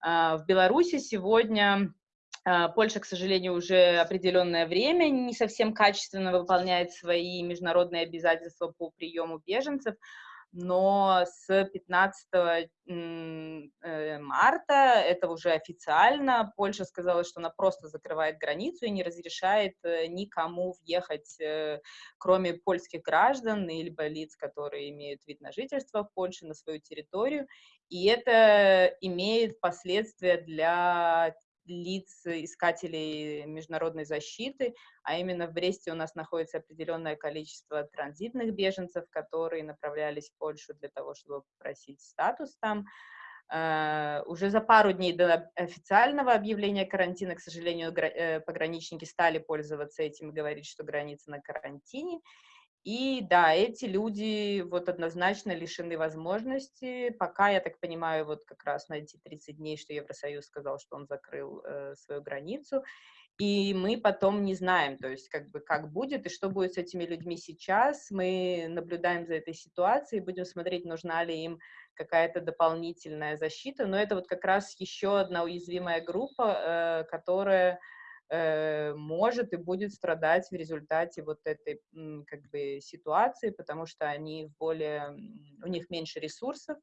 А, в Беларуси сегодня Польша, к сожалению, уже определенное время не совсем качественно выполняет свои международные обязательства по приему беженцев, но с 15 э, марта, это уже официально, Польша сказала, что она просто закрывает границу и не разрешает э, никому въехать, э, кроме польских граждан или лиц, которые имеют вид на жительство в Польше, на свою территорию. И это имеет последствия для лиц, искателей международной защиты, а именно в Бресте у нас находится определенное количество транзитных беженцев, которые направлялись в Польшу для того, чтобы попросить статус там. Uh, уже за пару дней до официального объявления карантина, к сожалению, э, пограничники стали пользоваться этим и говорить, что граница на карантине. И да, эти люди вот однозначно лишены возможности, пока, я так понимаю, вот как раз на эти 30 дней, что Евросоюз сказал, что он закрыл э, свою границу, и мы потом не знаем, то есть как бы как будет и что будет с этими людьми сейчас. Мы наблюдаем за этой ситуацией, будем смотреть, нужна ли им какая-то дополнительная защита. Но это вот как раз еще одна уязвимая группа, э, которая может и будет страдать в результате вот этой как бы ситуации, потому что они более, у них меньше ресурсов,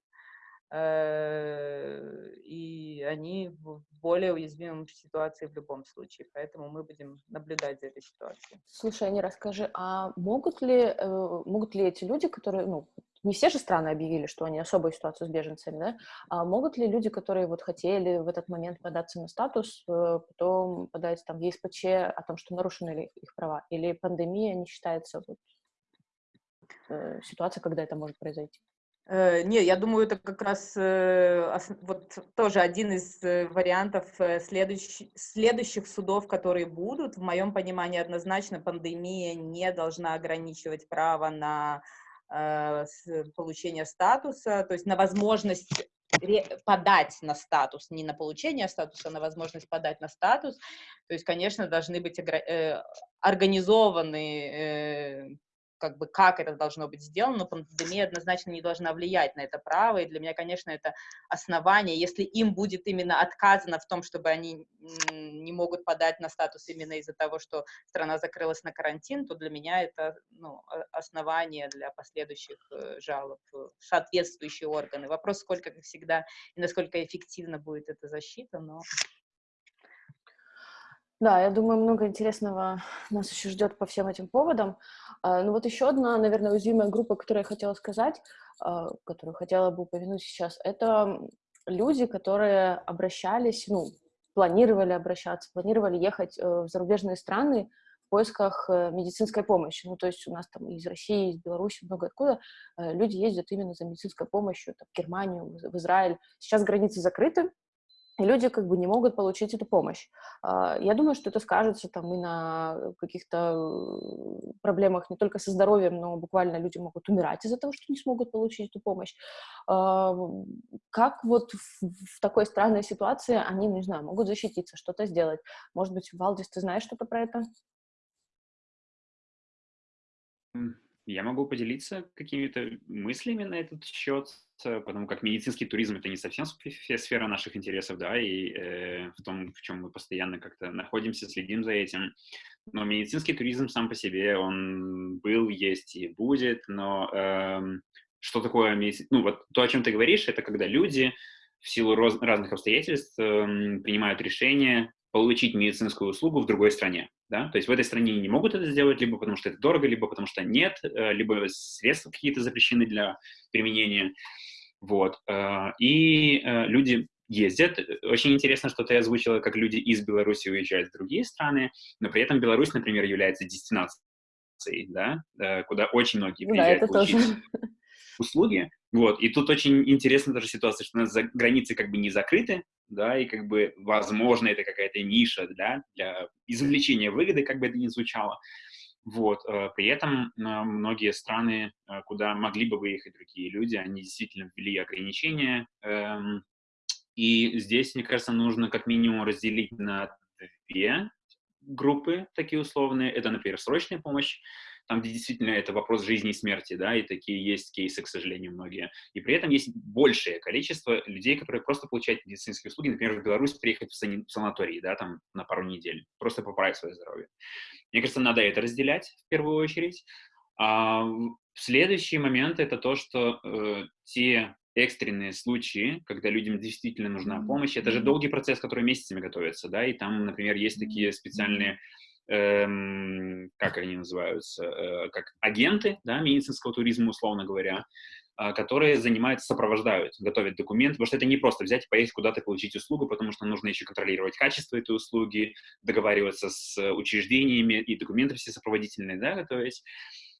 э, и они в более уязвимом ситуации в любом случае, поэтому мы будем наблюдать за этой ситуацией.
Слушай, Аня, расскажи, а могут ли, э, могут ли эти люди, которые, ну, не все же страны объявили, что они особую ситуацию с беженцами, да? А могут ли люди, которые вот хотели в этот момент податься на статус, э, потом подать там ЕСПЧ о том, что нарушены ли их права? Или пандемия не считается вот, э, ситуация, когда это может произойти?
Э, не, я думаю, это как раз вот тоже один из вариантов следующих, следующих судов, которые будут. В моем понимании однозначно пандемия не должна ограничивать право на получения статуса, то есть на возможность подать на статус, не на получение статуса, а на возможность подать на статус. То есть, конечно, должны быть э, организованы как бы как это должно быть сделано, но пандемия однозначно не должна влиять на это право, и для меня, конечно, это основание. Если им будет именно отказано в том, чтобы они не могут подать на статус именно из-за того, что страна закрылась на карантин, то для меня это ну, основание для последующих э, жалоб соответствующие органы. Вопрос, сколько, как всегда, и насколько эффективно будет эта защита, но
да, я думаю, много интересного нас еще ждет по всем этим поводам. А, ну вот еще одна, наверное, уязвимая группа, которую я хотела сказать, а, которую хотела бы упомянуть сейчас, это люди, которые обращались, ну, планировали обращаться, планировали ехать э, в зарубежные страны в поисках э, медицинской помощи. Ну, то есть у нас там из России, из Беларуси, много откуда э, люди ездят именно за медицинской помощью, там, в Германию, в Израиль. Сейчас границы закрыты, и люди как бы не могут получить эту помощь. А, я думаю, что это скажется там и на каких-то э, проблемах не только со здоровьем, но буквально люди могут умирать из-за того, что не смогут получить эту помощь. А, как вот в, такой странной ситуации они, не знаю, могут защититься, что-то сделать? Может быть, Валдис, ты знаешь что-то про это?
Я могу поделиться какими-то мыслями на этот счет, потому как медицинский туризм это не совсем сфера наших интересов, да, и э, в том, в чем мы постоянно как-то находимся, следим за этим. Но медицинский туризм сам по себе, он был, есть и будет, но э, что такое медицинский... Ну, вот то, о чем ты говоришь, это когда люди в силу роз... разных обстоятельств э, принимают решение получить медицинскую услугу в другой стране. Да? То есть в этой стране не могут это сделать, либо потому что это дорого, либо потому что нет, э, либо средства какие-то запрещены для применения. Вот. Э, и э, люди ездят. Очень интересно, что ты озвучила, как люди из Беларуси уезжают в другие страны, но при этом Беларусь, например, является дестинацией, да, куда очень многие приезжают
да, это получить тоже.
услуги. Вот. И тут очень интересна тоже ситуация, что у нас за границы как бы не закрыты, да, и как бы, возможно, это какая-то ниша, да, для извлечения выгоды, как бы это ни звучало. Вот, э, при этом э, многие страны, э, куда могли бы выехать другие люди, они действительно ввели ограничения, эм, и здесь, мне кажется, нужно как минимум разделить на две группы такие условные. Это, например, срочная помощь, там, где действительно это вопрос жизни и смерти, да, и такие есть кейсы, к сожалению, многие. И при этом есть большее количество людей, которые просто получают медицинские услуги, например, в Беларусь приехать в, сан- в санаторий, да, там, на пару недель, просто поправить свое здоровье. Мне кажется, надо это разделять в первую очередь. А следующий момент — это то, что э, те экстренные случаи, когда людям действительно нужна помощь, это же долгий процесс, который месяцами готовится, да, и там, например, есть такие специальные эм, как они называются, э, как агенты да, медицинского туризма, условно говоря, э, которые занимаются, сопровождают, готовят документы, потому что это не просто взять и поехать куда-то получить услугу, потому что нужно еще контролировать качество этой услуги, договариваться с учреждениями и документы все сопроводительные, да, готовить.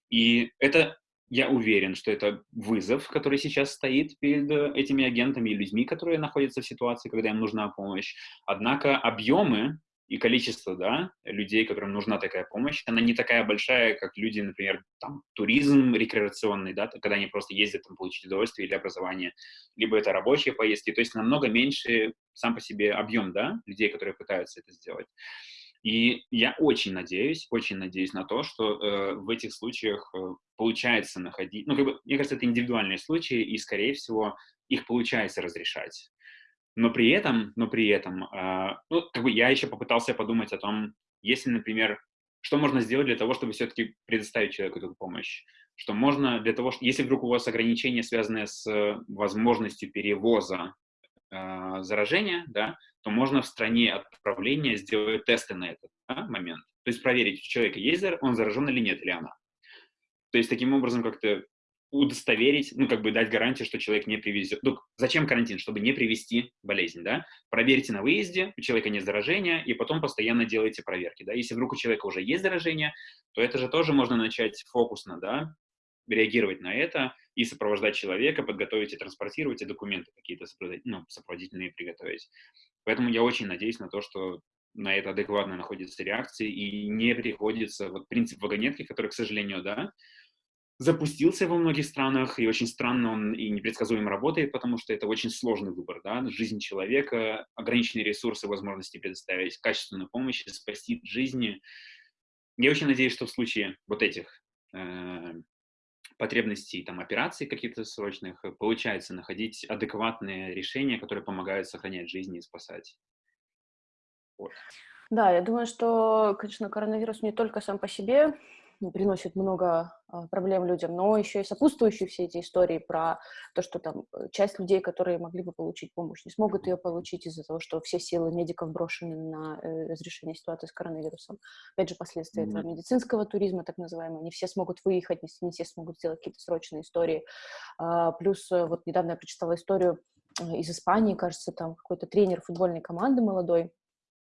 И это я уверен, что это вызов, который сейчас стоит перед этими агентами и людьми, которые находятся в ситуации, когда им нужна помощь. Однако объемы и количество, да, людей, которым нужна такая помощь, она не такая большая, как люди, например, там, туризм рекреационный, да, когда они просто ездят там получить удовольствие или образование, либо это рабочие поездки, то есть намного меньше сам по себе объем, да, людей, которые пытаются это сделать. И я очень надеюсь, очень надеюсь на то, что э, в этих случаях э, получается находить, ну, как бы, мне кажется, это индивидуальные случаи, и, скорее всего, их получается разрешать. Но при этом, но при этом, э, ну, как бы я еще попытался подумать о том, если, например, что можно сделать для того, чтобы все-таки предоставить человеку эту помощь? Что можно для того, что, если вдруг у вас ограничения, связанные с возможностью перевоза э, заражения, да, то можно в стране отправления сделать тесты на этот да, момент. То есть проверить, у человека есть, он заражен или нет, или она. То есть таким образом как-то удостоверить, ну, как бы дать гарантию, что человек не привезет. Ну, зачем карантин? Чтобы не привести болезнь, да? Проверьте на выезде, у человека нет заражения, и потом постоянно делайте проверки, да? Если вдруг у человека уже есть заражение, то это же тоже можно начать фокусно, да, реагировать на это и сопровождать человека, подготовить и транспортировать, и документы какие-то ну, сопроводительные приготовить. Поэтому я очень надеюсь на то, что на это адекватно находятся реакции и не приходится вот принцип вагонетки, который, к сожалению, да, запустился во многих странах, и очень странно он и непредсказуемо работает, потому что это очень сложный выбор, да, жизнь человека, ограниченные ресурсы, возможности предоставить качественную помощь, спасти жизни. Я очень надеюсь, что в случае вот этих э, потребностей, там, операций каких-то срочных, получается находить адекватные решения, которые помогают сохранять жизни и спасать.
Вот. Да, я думаю, что, конечно, коронавирус не только сам по себе приносит много а, проблем людям, но еще и сопутствующие все эти истории про то, что там э, часть людей, которые могли бы получить помощь, не смогут ее получить из-за того, что все силы медиков брошены на э, разрешение ситуации с коронавирусом. Опять же, последствия mm-hmm. этого медицинского туризма, так называемого, не все смогут выехать, не, все смогут сделать какие-то срочные истории. А, плюс э, вот недавно я прочитала историю из Испании, кажется, там какой-то тренер футбольной команды молодой,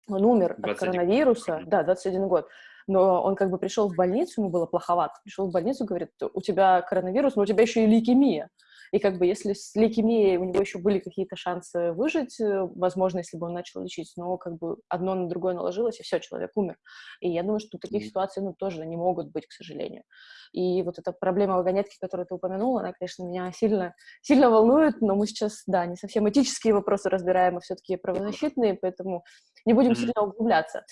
он умер 21. от коронавируса, да, 21 год, но он как бы пришел в больницу, ему было плоховато, пришел в больницу, говорит, у тебя коронавирус, но у тебя еще и лейкемия. И как бы если с лейкемией у него еще были какие-то шансы выжить, э, возможно, если бы он начал лечить, но как бы одно на другое наложилось, и все, человек умер. И я думаю, что таких ситуаций, ну, тоже не могут быть, к сожалению. И вот эта проблема вагонетки, которую ты упомянула, она, конечно, меня сильно, сильно волнует, но мы сейчас, да, не совсем этические вопросы разбираем, а все-таки правозащитные, поэтому не будем сильно углубляться.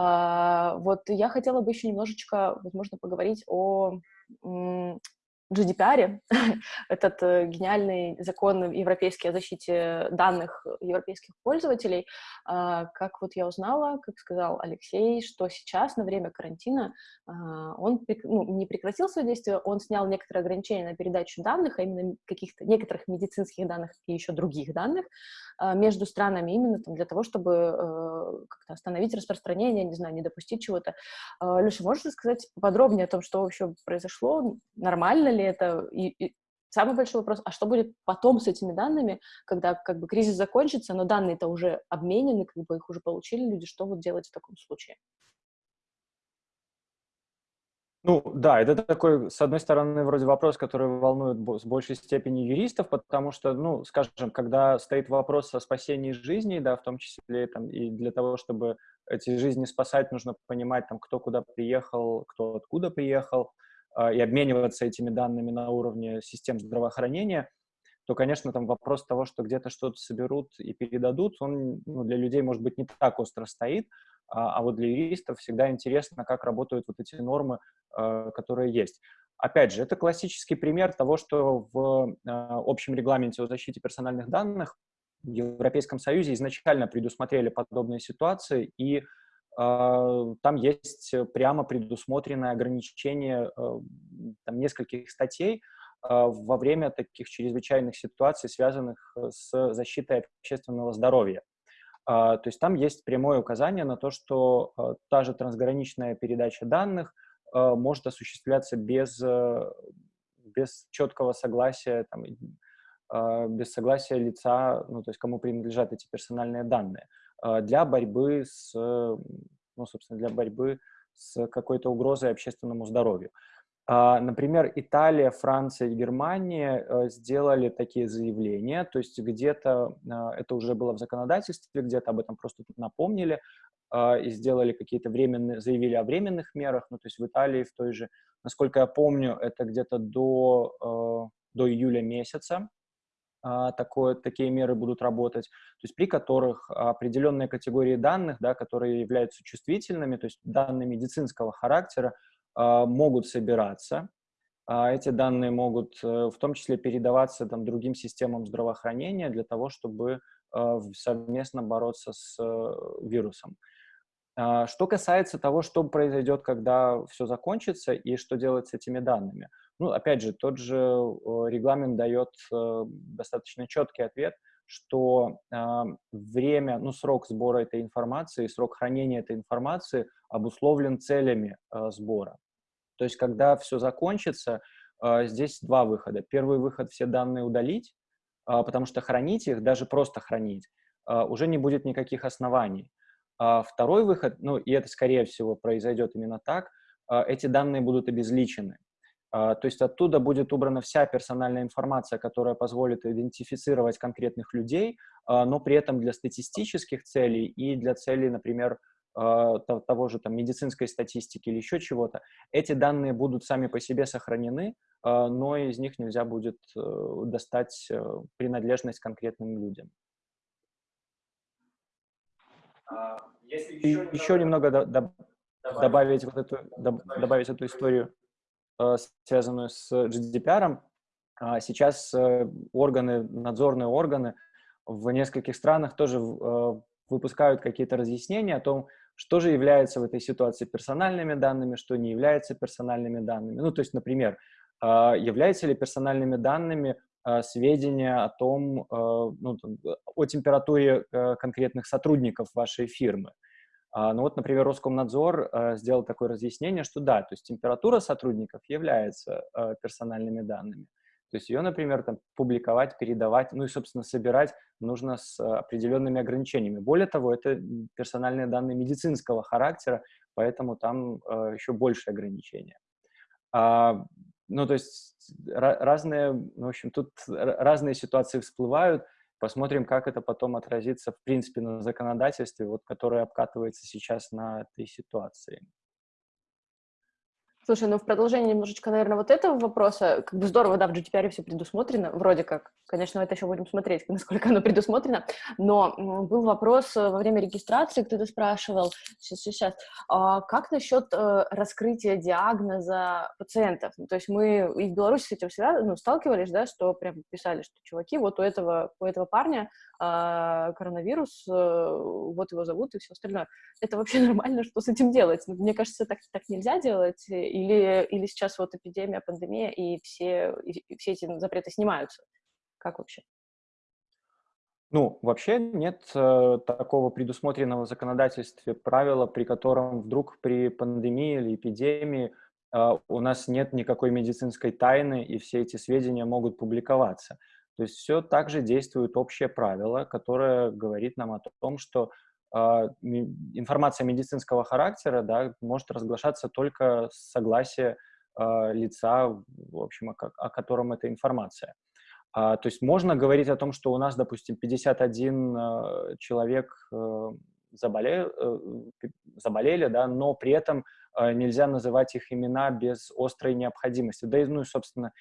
А, вот я хотела бы еще немножечко, возможно, поговорить о GDPR, этот э, гениальный закон европейский о защите данных европейских пользователей, а, как вот я узнала, как сказал Алексей, что сейчас на время карантина а, он ну, не прекратил свое действие, он снял некоторые ограничения на передачу данных, а именно каких-то некоторых медицинских данных и еще других данных а, между странами именно там, для того, чтобы э, как-то остановить распространение, не знаю, не допустить чего-то. Леша, можешь рассказать подробнее о том, что вообще произошло, нормально ли это, и, и самый большой вопрос, а что будет потом с этими данными, когда как бы кризис закончится, но данные-то уже обменены, как бы их уже получили люди, что вот делать в таком случае?
Ну, да, это такой, с одной стороны, вроде вопрос, который волнует с большей степени юристов, потому что, ну, скажем, когда стоит вопрос о спасении жизни, да, в том числе там, и для того, чтобы эти жизни спасать, нужно понимать, там, кто куда приехал, кто откуда приехал, и обмениваться этими данными на уровне систем здравоохранения, то, конечно, там вопрос того, что где-то что-то соберут и передадут, он ну, для людей, может быть, не так остро стоит, а, а вот для юристов всегда интересно, как работают вот эти нормы, а, которые есть. Опять же, это классический пример того, что в общем регламенте о защите персональных данных в Европейском Союзе изначально предусмотрели подобные ситуации, и а, там есть прямо предусмотренное ограничение э, там, нескольких статей а, во время таких чрезвычайных ситуаций, связанных э, с защитой общественного здоровья. А, то есть там есть прямое указание на то, что э, та же трансграничная передача данных может осуществляться без, без четкого согласия, там, без согласия лица, ну, то есть кому принадлежат эти персональные данные. А, для борьбы с, ну, собственно, для борьбы с какой-то угрозой общественному здоровью. А, например, Италия, Франция и Германия э, сделали такие заявления, то есть где-то а, это уже было в законодательстве, где-то об этом просто напомнили и сделали какие-то временные, заявили о временных мерах, ну, то есть в Италии в той же, насколько я помню, это где-то до, э, до июля месяца, такое, такие меры будут работать, то есть при которых определенные категории данных, да, которые являются чувствительными, то есть данные медицинского характера, а, могут собираться. А эти данные могут э, в том числе передаваться там, другим системам здравоохранения для того, чтобы совместно бороться с э, вирусом. Что касается того, что произойдет, когда все закончится и что делать с этими данными – ну, опять же, тот же регламент дает э, достаточно четкий ответ, что э, время, ну, срок сбора этой информации, срок хранения этой информации обусловлен целями э, сбора. То есть, когда все закончится, э, здесь два выхода. Первый выход — все данные удалить, потому что хранить их, даже просто хранить, уже не будет никаких оснований. А второй выход, ну, и это, скорее всего, произойдет именно так, эти данные будут обезличены. А, то есть оттуда будет убрана вся персональная информация, которая позволит идентифицировать конкретных людей, а, но при этом для статистических целей и для целей, например, а, того же там медицинской статистики или еще чего-то, эти данные будут сами по себе сохранены, но из них нельзя будет э, достать э, принадлежность конкретным людям. Если еще, еще немного, немного добавить, вот эту, добавить эту историю связанную с GDPR. А сейчас э, органы, надзорные органы в нескольких странах тоже э, выпускают какие-то разъяснения о том, что же является в этой ситуации персональными данными, что не является персональными данными. Ну, то есть, например, являются ли персональными данными сведения о том, ну, о температуре конкретных сотрудников вашей фирмы. А, ну вот, например, Роскомнадзор э, сделал такое разъяснение, что да, то есть температура сотрудников является э, персональными данными. То есть ее, например, там, публиковать, передавать, ну и, собственно, собирать нужно с определенными ограничениями. Более того, это персональные данные медицинского характера, поэтому там э, еще больше ограничения. А, ну, то есть разные, в общем, тут разные ситуации всплывают. Посмотрим, как это потом отразится, в принципе, на законодательстве, вот, которое обкатывается сейчас на этой ситуации.
Слушай, ну в продолжение немножечко, наверное, вот этого вопроса, как бы здорово, да, в GDPR все предусмотрено, вроде как, конечно, это еще будем смотреть, насколько оно предусмотрено, но был вопрос э, во время регистрации, кто-то спрашивал, сейчас, сейчас, а как насчет э, раскрытия диагноза пациентов? Ну, то есть мы и в Беларуси с этим всегда, ну, сталкивались, да, что прям писали, что чуваки, вот у этого, у этого парня а, коронавирус, э, вот его зовут и все остальное. Это вообще нормально, что с этим делать? Ну, мне кажется, так, так нельзя делать, или, или сейчас вот эпидемия, пандемия, и все, и все эти запреты снимаются? Как вообще?
Ну, вообще нет э, такого предусмотренного в законодательстве правила, при котором вдруг при пандемии или эпидемии э, у нас нет никакой медицинской тайны, и все эти сведения могут публиковаться. То есть все так же действует общее правило, которое говорит нам о том, что э, информация медицинского характера да, может разглашаться только с согласия э, лица, в общем, о, о котором эта информация. А, то есть можно говорить о том, что у нас, допустим, 51 э, человек э, заболели, э, заболели, да, но при этом э, нельзя называть их имена без острой необходимости. Да и, ну, собственно, а,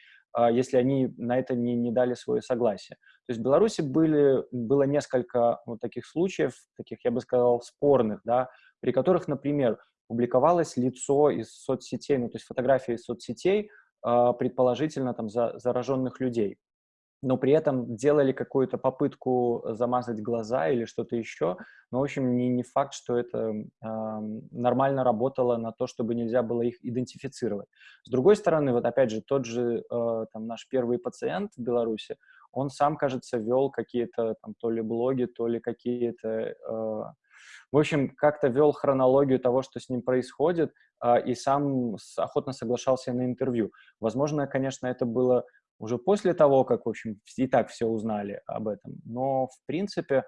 если они на это не, не дали свое согласие. То есть в Беларуси были, было несколько вот таких случаев, таких, я бы сказал, спорных, да, при которых, например, публиковалось лицо из соцсетей, ну, то есть фотографии из соцсетей, а, предположительно там за, зараженных людей но при этом делали какую-то попытку замазать глаза или что-то еще. Но, в общем, не, не факт, что это э, нормально работало на то, чтобы нельзя было их идентифицировать. С другой стороны, вот опять же, тот же э, там, наш первый пациент в Беларуси, он сам, кажется, вел какие-то там то ли блоги, то ли какие-то... Э, в общем, как-то вел хронологию того, что с ним происходит, э, и сам охотно соглашался на интервью. Возможно, конечно, это было уже после того, как, в общем, и так все узнали об этом. Но, в принципе,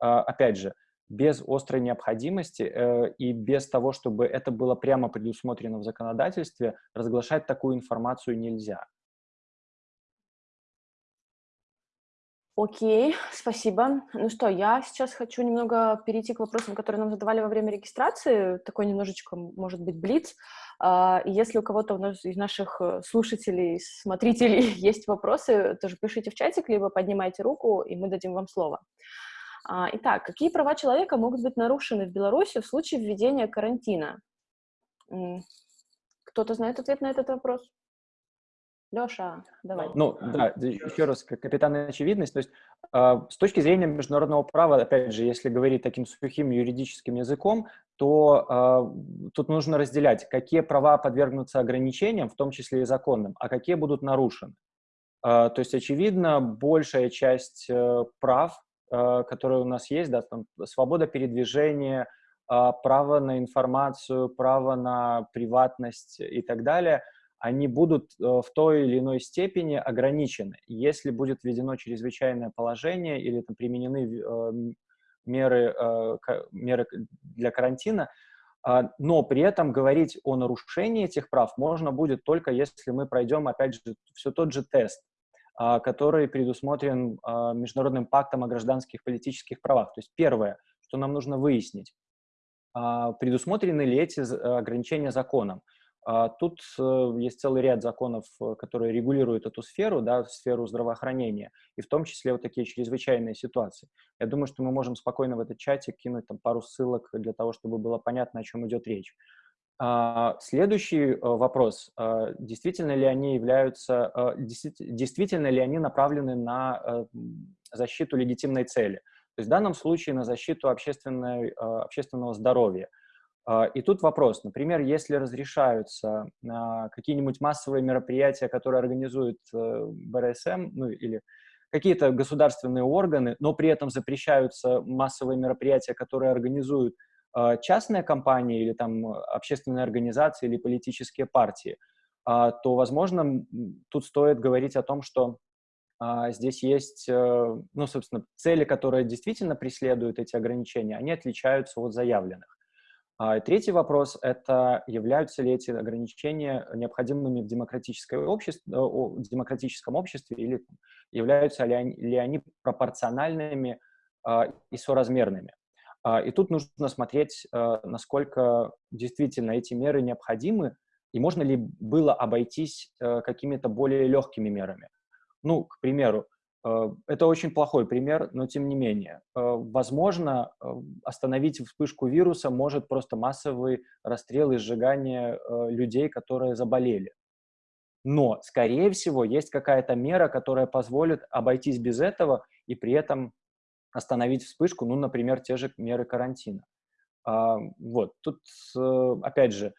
а, опять же, без острой необходимости э, и без того, чтобы это было прямо предусмотрено в законодательстве, разглашать такую информацию нельзя.
Окей, спасибо. Ну что, я сейчас хочу немного перейти к вопросам, которые нам задавали во время регистрации. Такой немножечко, может быть, блиц. А, если у кого-то из наших э, слушателей, смотрителей есть вопросы, тоже пишите в чатик, либо поднимайте руку, и мы дадим вам слово. А, итак, какие права человека могут быть нарушены в Беларуси в случае введения карантина? Кто-то знает ответ на этот вопрос? Леша, давай.
Ну, да, еще раз, капитан очевидность. То есть э, с точки зрения международного права, опять же, если говорить таким сухим юридическим языком, то э, тут нужно разделять, какие права подвергнутся ограничениям, в том числе и законным, а какие будут нарушены. Э, то есть, очевидно, большая часть э, прав, э, которые у нас есть, да, там, свобода передвижения, право на информацию, право на приватность и так далее – они будут э, в той или иной степени ограничены. Если будет введено чрезвычайное положение или там, применены э, меры, э, меры для карантина, а, но при этом говорить о нарушении этих прав можно будет только если мы пройдем, опять же, все тот же тест, а, который предусмотрен а, Международным пактом о гражданских политических правах. То есть первое, что нам нужно выяснить, предусмотрены ли эти ограничения законом. А тут э, есть целый ряд законов, э, которые регулируют эту сферу, да, сферу здравоохранения, и в том числе вот такие чрезвычайные ситуации. Я думаю, что мы можем спокойно в этот чатик кинуть там пару ссылок для того, чтобы было понятно, о чем идет речь. А, следующий э, вопрос. А, действительно ли они являются, действительно ли они направлены на защиту легитимной цели? То есть в данном случае на защиту общественной, общественного здоровья – и тут вопрос, например, если разрешаются а, какие-нибудь массовые мероприятия, которые организует э, БРСМ, ну или какие-то государственные органы, но при этом запрещаются массовые мероприятия, которые организуют а, частные компании или там общественные организации или политические партии, то, возможно, тут стоит говорить о том, что здесь есть, э, ну, собственно, цели, которые действительно преследуют эти ограничения, они отличаются от заявленных. А третий вопрос – это являются ли эти ограничения необходимыми в, обществе, в демократическом обществе или являются ли они, ли они пропорциональными и соразмерными. И тут нужно смотреть, насколько действительно эти меры необходимы, и можно ли было обойтись какими-то более легкими мерами. Ну, к примеру, Э, это очень плохой пример, но тем не менее. Э, возможно, э, остановить вспышку вируса может просто массовый расстрел и сжигание людей, которые заболели. Но, скорее всего, есть какая-то мера, которая позволит обойтись без этого и при этом остановить вспышку, ну, например, те же меры карантина. Вот, тут, опять же,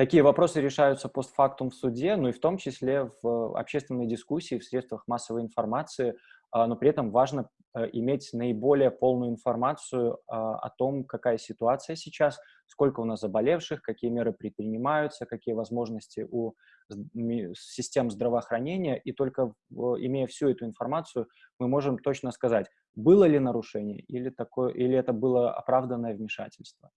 Такие вопросы решаются постфактум в суде, ну и в том числе в общественной дискуссии, в средствах массовой информации, а, но при этом важно э, иметь наиболее полную информацию а, о том, какая ситуация сейчас, сколько у нас заболевших, какие меры предпринимаются, какие возможности у систем здравоохранения, и только имея всю эту информацию, мы можем точно сказать, было ли нарушение или, такое, или это было оправданное вмешательство.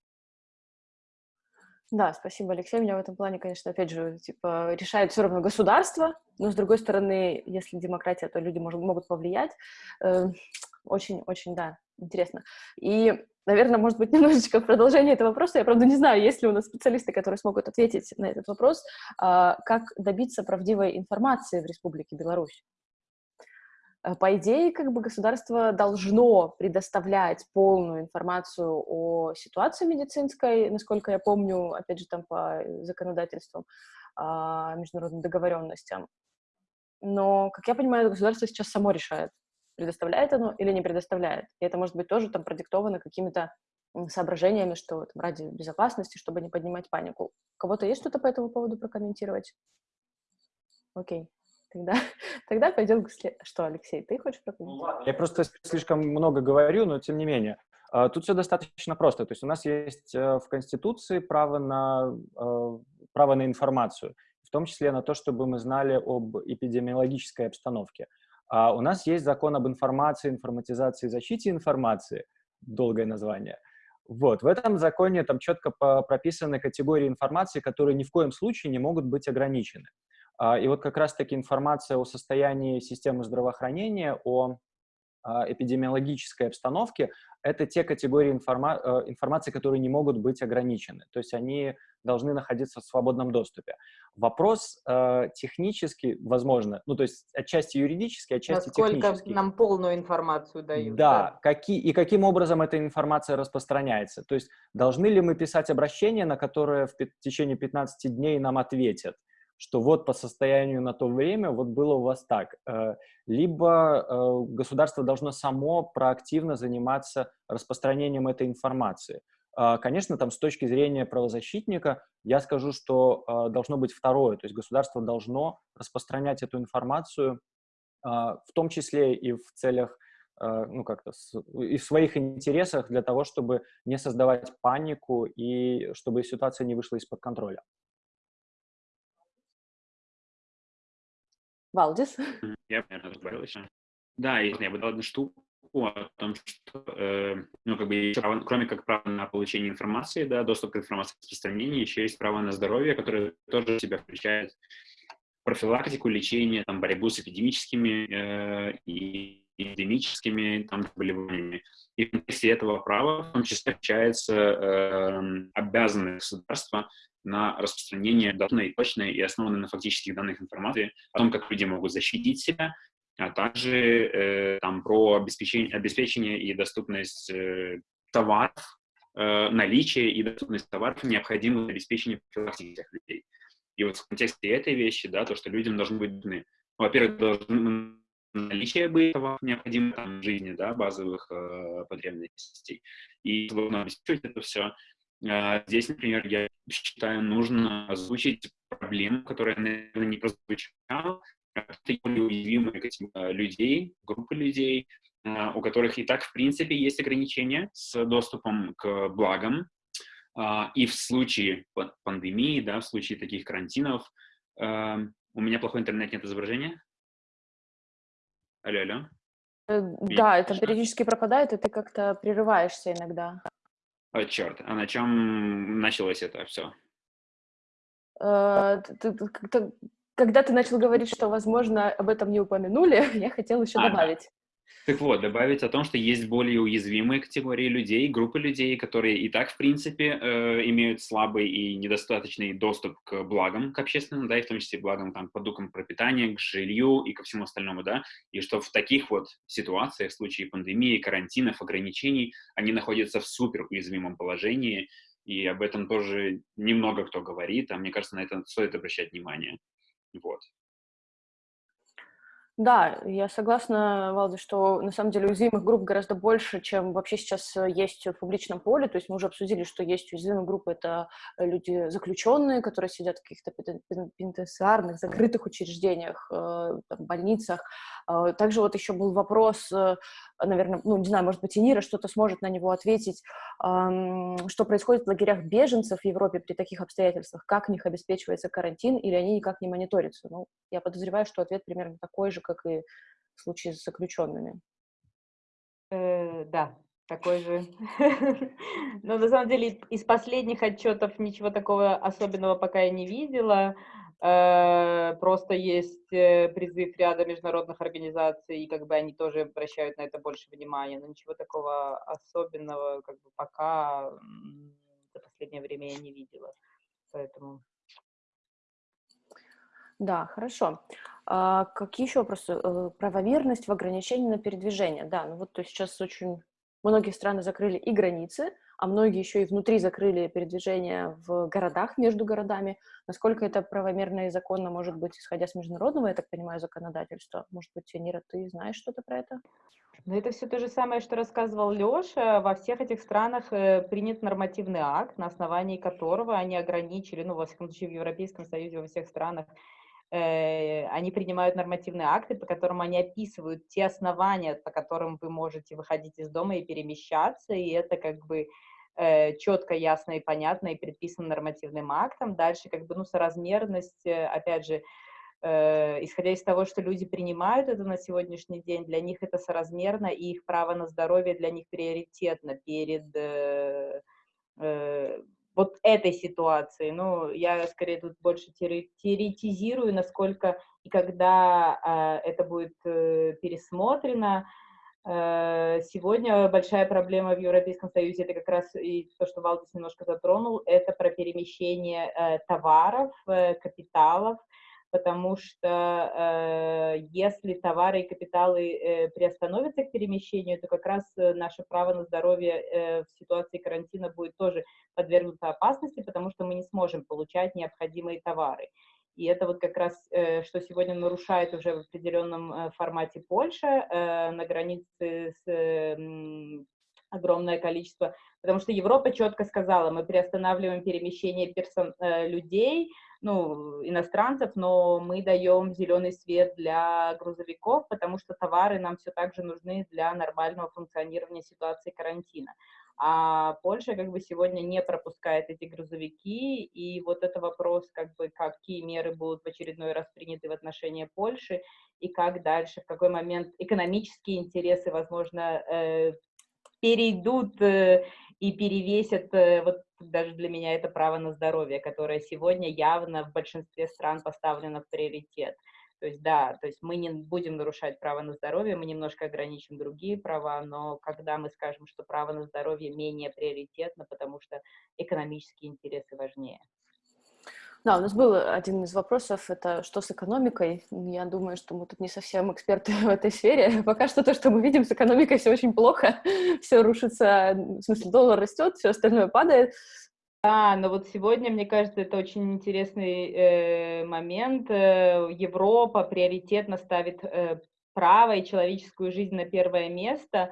Да, спасибо, Алексей. Меня в этом плане, конечно, опять же, типа, решает все равно государство, но, с другой стороны, если демократия, то люди может, могут повлиять. Очень-очень, э, да, интересно. И, наверное, может быть, немножечко в продолжение этого вопроса, я, правда, не знаю, есть ли у нас специалисты, которые смогут ответить на этот вопрос, а, как добиться правдивой информации в Республике Беларусь. Э, по идее, как бы государство должно предоставлять полную информацию о ситуации медицинской, насколько я помню, опять же, там по законодательствам, а, международным договоренностям. Но, как я понимаю, государство сейчас само решает, предоставляет оно или не предоставляет. И это может быть тоже там продиктовано какими-то соображениями, что там, ради безопасности, чтобы не поднимать панику. У кого-то есть что-то по этому поводу прокомментировать? Окей. Тогда, тогда пойдем к след... Что, Алексей, ты хочешь прокомментировать?
Я просто слишком много говорю, но тем не менее. А, тут все достаточно просто. То есть у нас есть э, в Конституции право на, э, право на информацию, в том числе на то, чтобы мы знали об эпидемиологической обстановке. А у нас есть закон об информации, информатизации и защите информации, долгое название. Вот, в этом законе там четко прописаны категории информации, которые ни в коем случае не могут быть ограничены. А, и вот как раз-таки информация о состоянии системы здравоохранения, о а, эпидемиологической обстановке — это те категории информа э, информации, которые не могут быть ограничены. То есть они должны находиться в свободном доступе. Вопрос э, технически, возможно, ну то есть отчасти юридически, отчасти
Насколько
технически.
нам полную информацию дают.
Да, да. Какие, и каким образом эта информация распространяется. То есть должны ли мы писать обращение, на которое в течение 15 дней нам ответят? Что вот по состоянию на то время вот было у вас так. Э, либо э, государство должно само проактивно заниматься распространением этой информации. А, конечно, там с точки зрения правозащитника я скажу, что э, должно быть второе, то есть государство должно распространять эту информацию, а, в том числе и в целях ну, как-то и в своих интересах для того, чтобы не создавать панику и чтобы ситуация не вышла из-под контроля.
Валдис?
Я добавил еще. Да, я бы дал одну штуку о том, что, э, ну, как бы, еще право, кроме как права на получение информации, да, доступ к информации распространения, еще есть право на здоровье, которое тоже в себя включает профилактику, лечение, там, борьбу с эпидемическими э, и эпидемическими там, заболеваниями. И в контексте этого права в том числе включается э, обязанность государства на распространение данной, точной и основанной на фактических данных информации о том, как люди могут защитить себя, а также э, там про обеспечение, обеспечение и доступность э, товаров, э, наличие и доступность товаров, необходимых для обеспечения профилактики людей. И вот в контексте этой вещи, да, то, что людям должны быть во-первых, должны наличие товаров, необходимых там, в жизни, да, базовых э, потребностей, и должно обеспечивать это все. А, здесь, например, я считаю, нужно озвучить проблему, которая, наверное, не прозвучала, это уязвимые людей, группы людей, а, у которых и так, в принципе, есть ограничения с доступом к благам. А, и в случае пандемии, да, в случае таких карантинов, у меня плохой интернет, нет изображения. Алло, алло.
Э, да, это периодически пропадает, и ты как-то прерываешься иногда.
О, черт, а на чем началось это все?
Э, когда ты начал говорить, что, возможно, об этом не упомянули, я хотела еще а, добавить.
Так вот, добавить о том, что есть более уязвимые категории людей, группы людей, которые и так, в принципе, э, имеют слабый и недостаточный доступ к благам, к общественным, да, и в том числе благам, там, продуктам пропитания, к жилью и ко всему остальному, да, и что в таких вот ситуациях, в случае пандемии, карантинов, ограничений, они находятся в супер уязвимом положении, и об этом тоже немного кто говорит, а мне кажется, на это стоит обращать внимание. Вот.
Да, я согласна, Валди, что на самом деле уязвимых групп гораздо больше, чем вообще сейчас э, есть в публичном поле. То есть мы уже обсудили, что есть уязвимые группы, это э, люди заключенные, которые сидят в каких-то пенитенциарных, закрытых учреждениях, э, там, больницах. А, также вот еще был вопрос, наверное, ну, не знаю, может быть, и Нира что-то сможет на него ответить, что происходит в лагерях беженцев в Европе при таких обстоятельствах, как в них обеспечивается карантин, или они никак не мониторятся. Ну, я подозреваю, что ответ примерно такой же, как и в случае с заключенными.
Э, да, такой же. Но на самом деле из последних отчетов ничего такого особенного пока я не видела. Э, просто есть э, призыв ряда международных организаций, и как бы они тоже обращают на это больше внимания. Но ничего такого особенного как бы пока за последнее время я не видела. Поэтому
да, хорошо. А какие еще вопросы? Э, правомерность в ограничении на передвижение. Да, ну вот то сейчас очень многие страны закрыли и границы, а многие еще и внутри закрыли передвижение в городах, между городами. Насколько это правомерно и законно может быть, исходя с международного, я так понимаю, законодательства? Может быть, Нира, ты знаешь что-то про это?
Ну, это все то же самое, что рассказывал Леша. Во всех этих странах э, принят нормативный акт, на основании которого они ограничили, ну, во всяком случае, в Европейском Союзе, во всех странах они принимают нормативные акты, по которым они описывают те основания, по которым вы можете выходить из дома и перемещаться, и это как бы э, четко, ясно и понятно и предписано нормативным актом. Дальше как бы, ну, соразмерность, э, опять же, исходя из того, что люди принимают это на сегодняшний день, для них это соразмерно, и их право на здоровье для них приоритетно перед вот этой ситуации. Ну, я скорее тут больше теоретизирую, насколько и когда э, это будет э, пересмотрено. Э, сегодня большая проблема в Европейском Союзе, это как раз и то, что Валдис немножко затронул, это про перемещение э, товаров, э, капиталов, потому что э, если товары и капиталы э, приостановятся к перемещению, то как раз э, наше право на здоровье э, в ситуации карантина будет тоже подвергнуто опасности, потому что мы не сможем получать необходимые товары. И это вот как раз, э, что сегодня нарушает уже в определенном э, формате Польша на границе с огромное количество, потому что Европа четко сказала, мы приостанавливаем перемещение персон, людей, ну, иностранцев, но мы даем зеленый свет для грузовиков, потому что товары нам все так же нужны для нормального функционирования ситуации карантина. А Польша как бы сегодня не пропускает эти грузовики, и вот это вопрос, как бы, какие меры будут в очередной раз приняты в отношении Польши, и как дальше, в какой момент экономические интересы, возможно, э, перейдут э, и перевесят, э, вот даже для меня это право на здоровье, которое сегодня явно в большинстве стран поставлено в приоритет. То есть, да, то есть мы не будем нарушать право на здоровье, мы немножко ограничим другие права, но когда мы скажем, что право на здоровье менее приоритетно, потому что экономические интересы важнее.
Да, у нас был один из вопросов, это что с экономикой. Я думаю, что мы тут не совсем эксперты в этой сфере. Пока что то, что мы видим с экономикой, все очень плохо. Все рушится, в смысле, доллар растет, все остальное падает.
Да, но вот сегодня, мне кажется, это очень интересный э, момент. Э, Европа приоритетно ставит э, право и человеческую жизнь на первое место.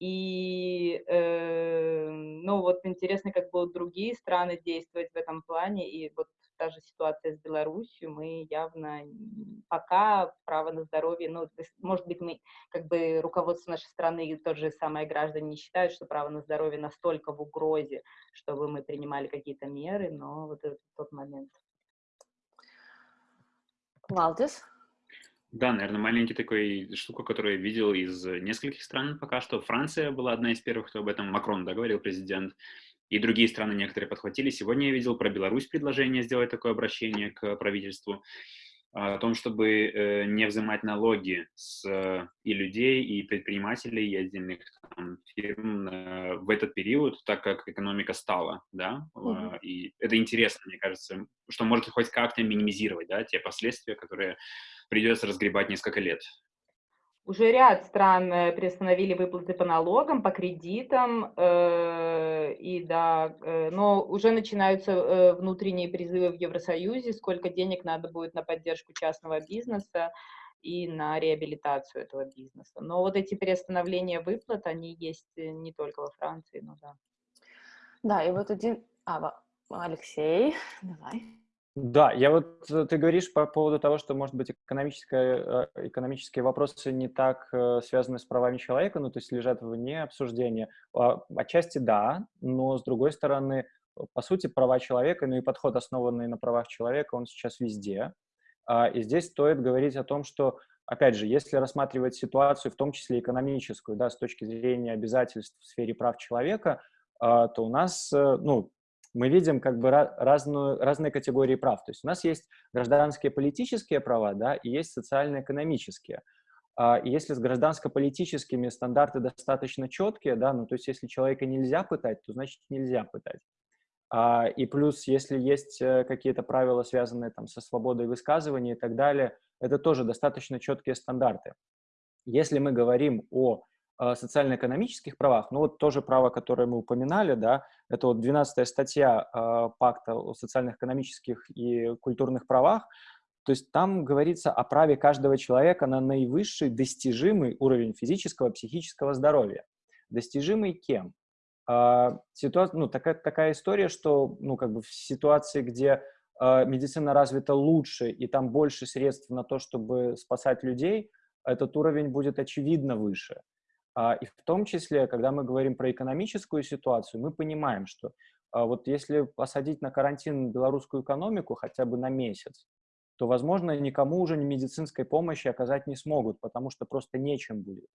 И, э, ну, вот интересно, как будут другие страны действовать в этом плане. И вот та же ситуация с Беларусью, мы явно пока право на здоровье, ну, может быть, мы, как бы, руководство нашей страны и тот же самые граждане не считают, что право на здоровье настолько в угрозе, чтобы мы принимали какие-то меры, но вот это тот момент.
Валдис?
Да, наверное, маленький такой штука, которую я видел из нескольких стран пока что. Франция была одна из первых, кто об этом, Макрон, да, говорил, президент. И другие страны некоторые подхватили. Сегодня я видел про Беларусь предложение сделать такое обращение к правительству о том, чтобы э, не взимать налоги с э, и людей, и предпринимателей, и отдельных там, фирм э, в этот период, так как экономика стала, да, mm-hmm. и это интересно, мне кажется, что может хоть как-то минимизировать, да, те последствия, которые придется разгребать несколько лет.
Уже ряд стран э, приостановили выплаты по налогам, по кредитам, э, и да, э, но уже начинаются э, внутренние призывы в Евросоюзе, сколько денег надо будет на поддержку частного бизнеса и на реабилитацию этого бизнеса. Но вот эти приостановления выплат, они есть э, не только во Франции, но да.
Да, и вот один... А, Алексей, давай.
Да, я вот э, ты говоришь по поводу того, что, может быть, экономическое, э, экономические вопросы не так э, связаны с правами человека, ну, то есть лежат вне обсуждения. А, отчасти да, но, с другой стороны, по сути, права человека, ну и подход, основанный на правах человека, он сейчас везде. А, и здесь стоит говорить о том, что, опять же, если рассматривать ситуацию, в том числе экономическую, да, с точки зрения обязательств в сфере прав человека, а, то у нас, ну, мы видим как бы разную, разные категории прав. То есть у нас есть гражданские политические права, да, и есть социально-экономические. А, если с гражданско-политическими стандарты достаточно четкие, да, ну то есть если человека нельзя пытать, то значит нельзя пытать. А, и плюс, если есть э, какие-то правила, связанные там со свободой высказывания и так далее, это тоже достаточно четкие стандарты. Если мы говорим о социально-экономических правах, ну вот тоже право, которое мы упоминали, да, это вот 12 статья э, Пакта о социально-экономических и культурных правах, то есть там говорится о праве каждого человека на наивысший достижимый уровень физического, психического здоровья. Достижимый кем? Э, ситуация, ну, такая, такая история, что ну, как бы в ситуации, где э, медицина развита лучше и там больше средств на то, чтобы спасать людей, этот уровень будет очевидно выше. А, и в том числе, когда мы говорим про экономическую ситуацию, мы понимаем, что а, вот если посадить на карантин белорусскую экономику хотя бы на месяц, то, возможно, никому уже медицинской помощи оказать не смогут, потому что просто нечем будет.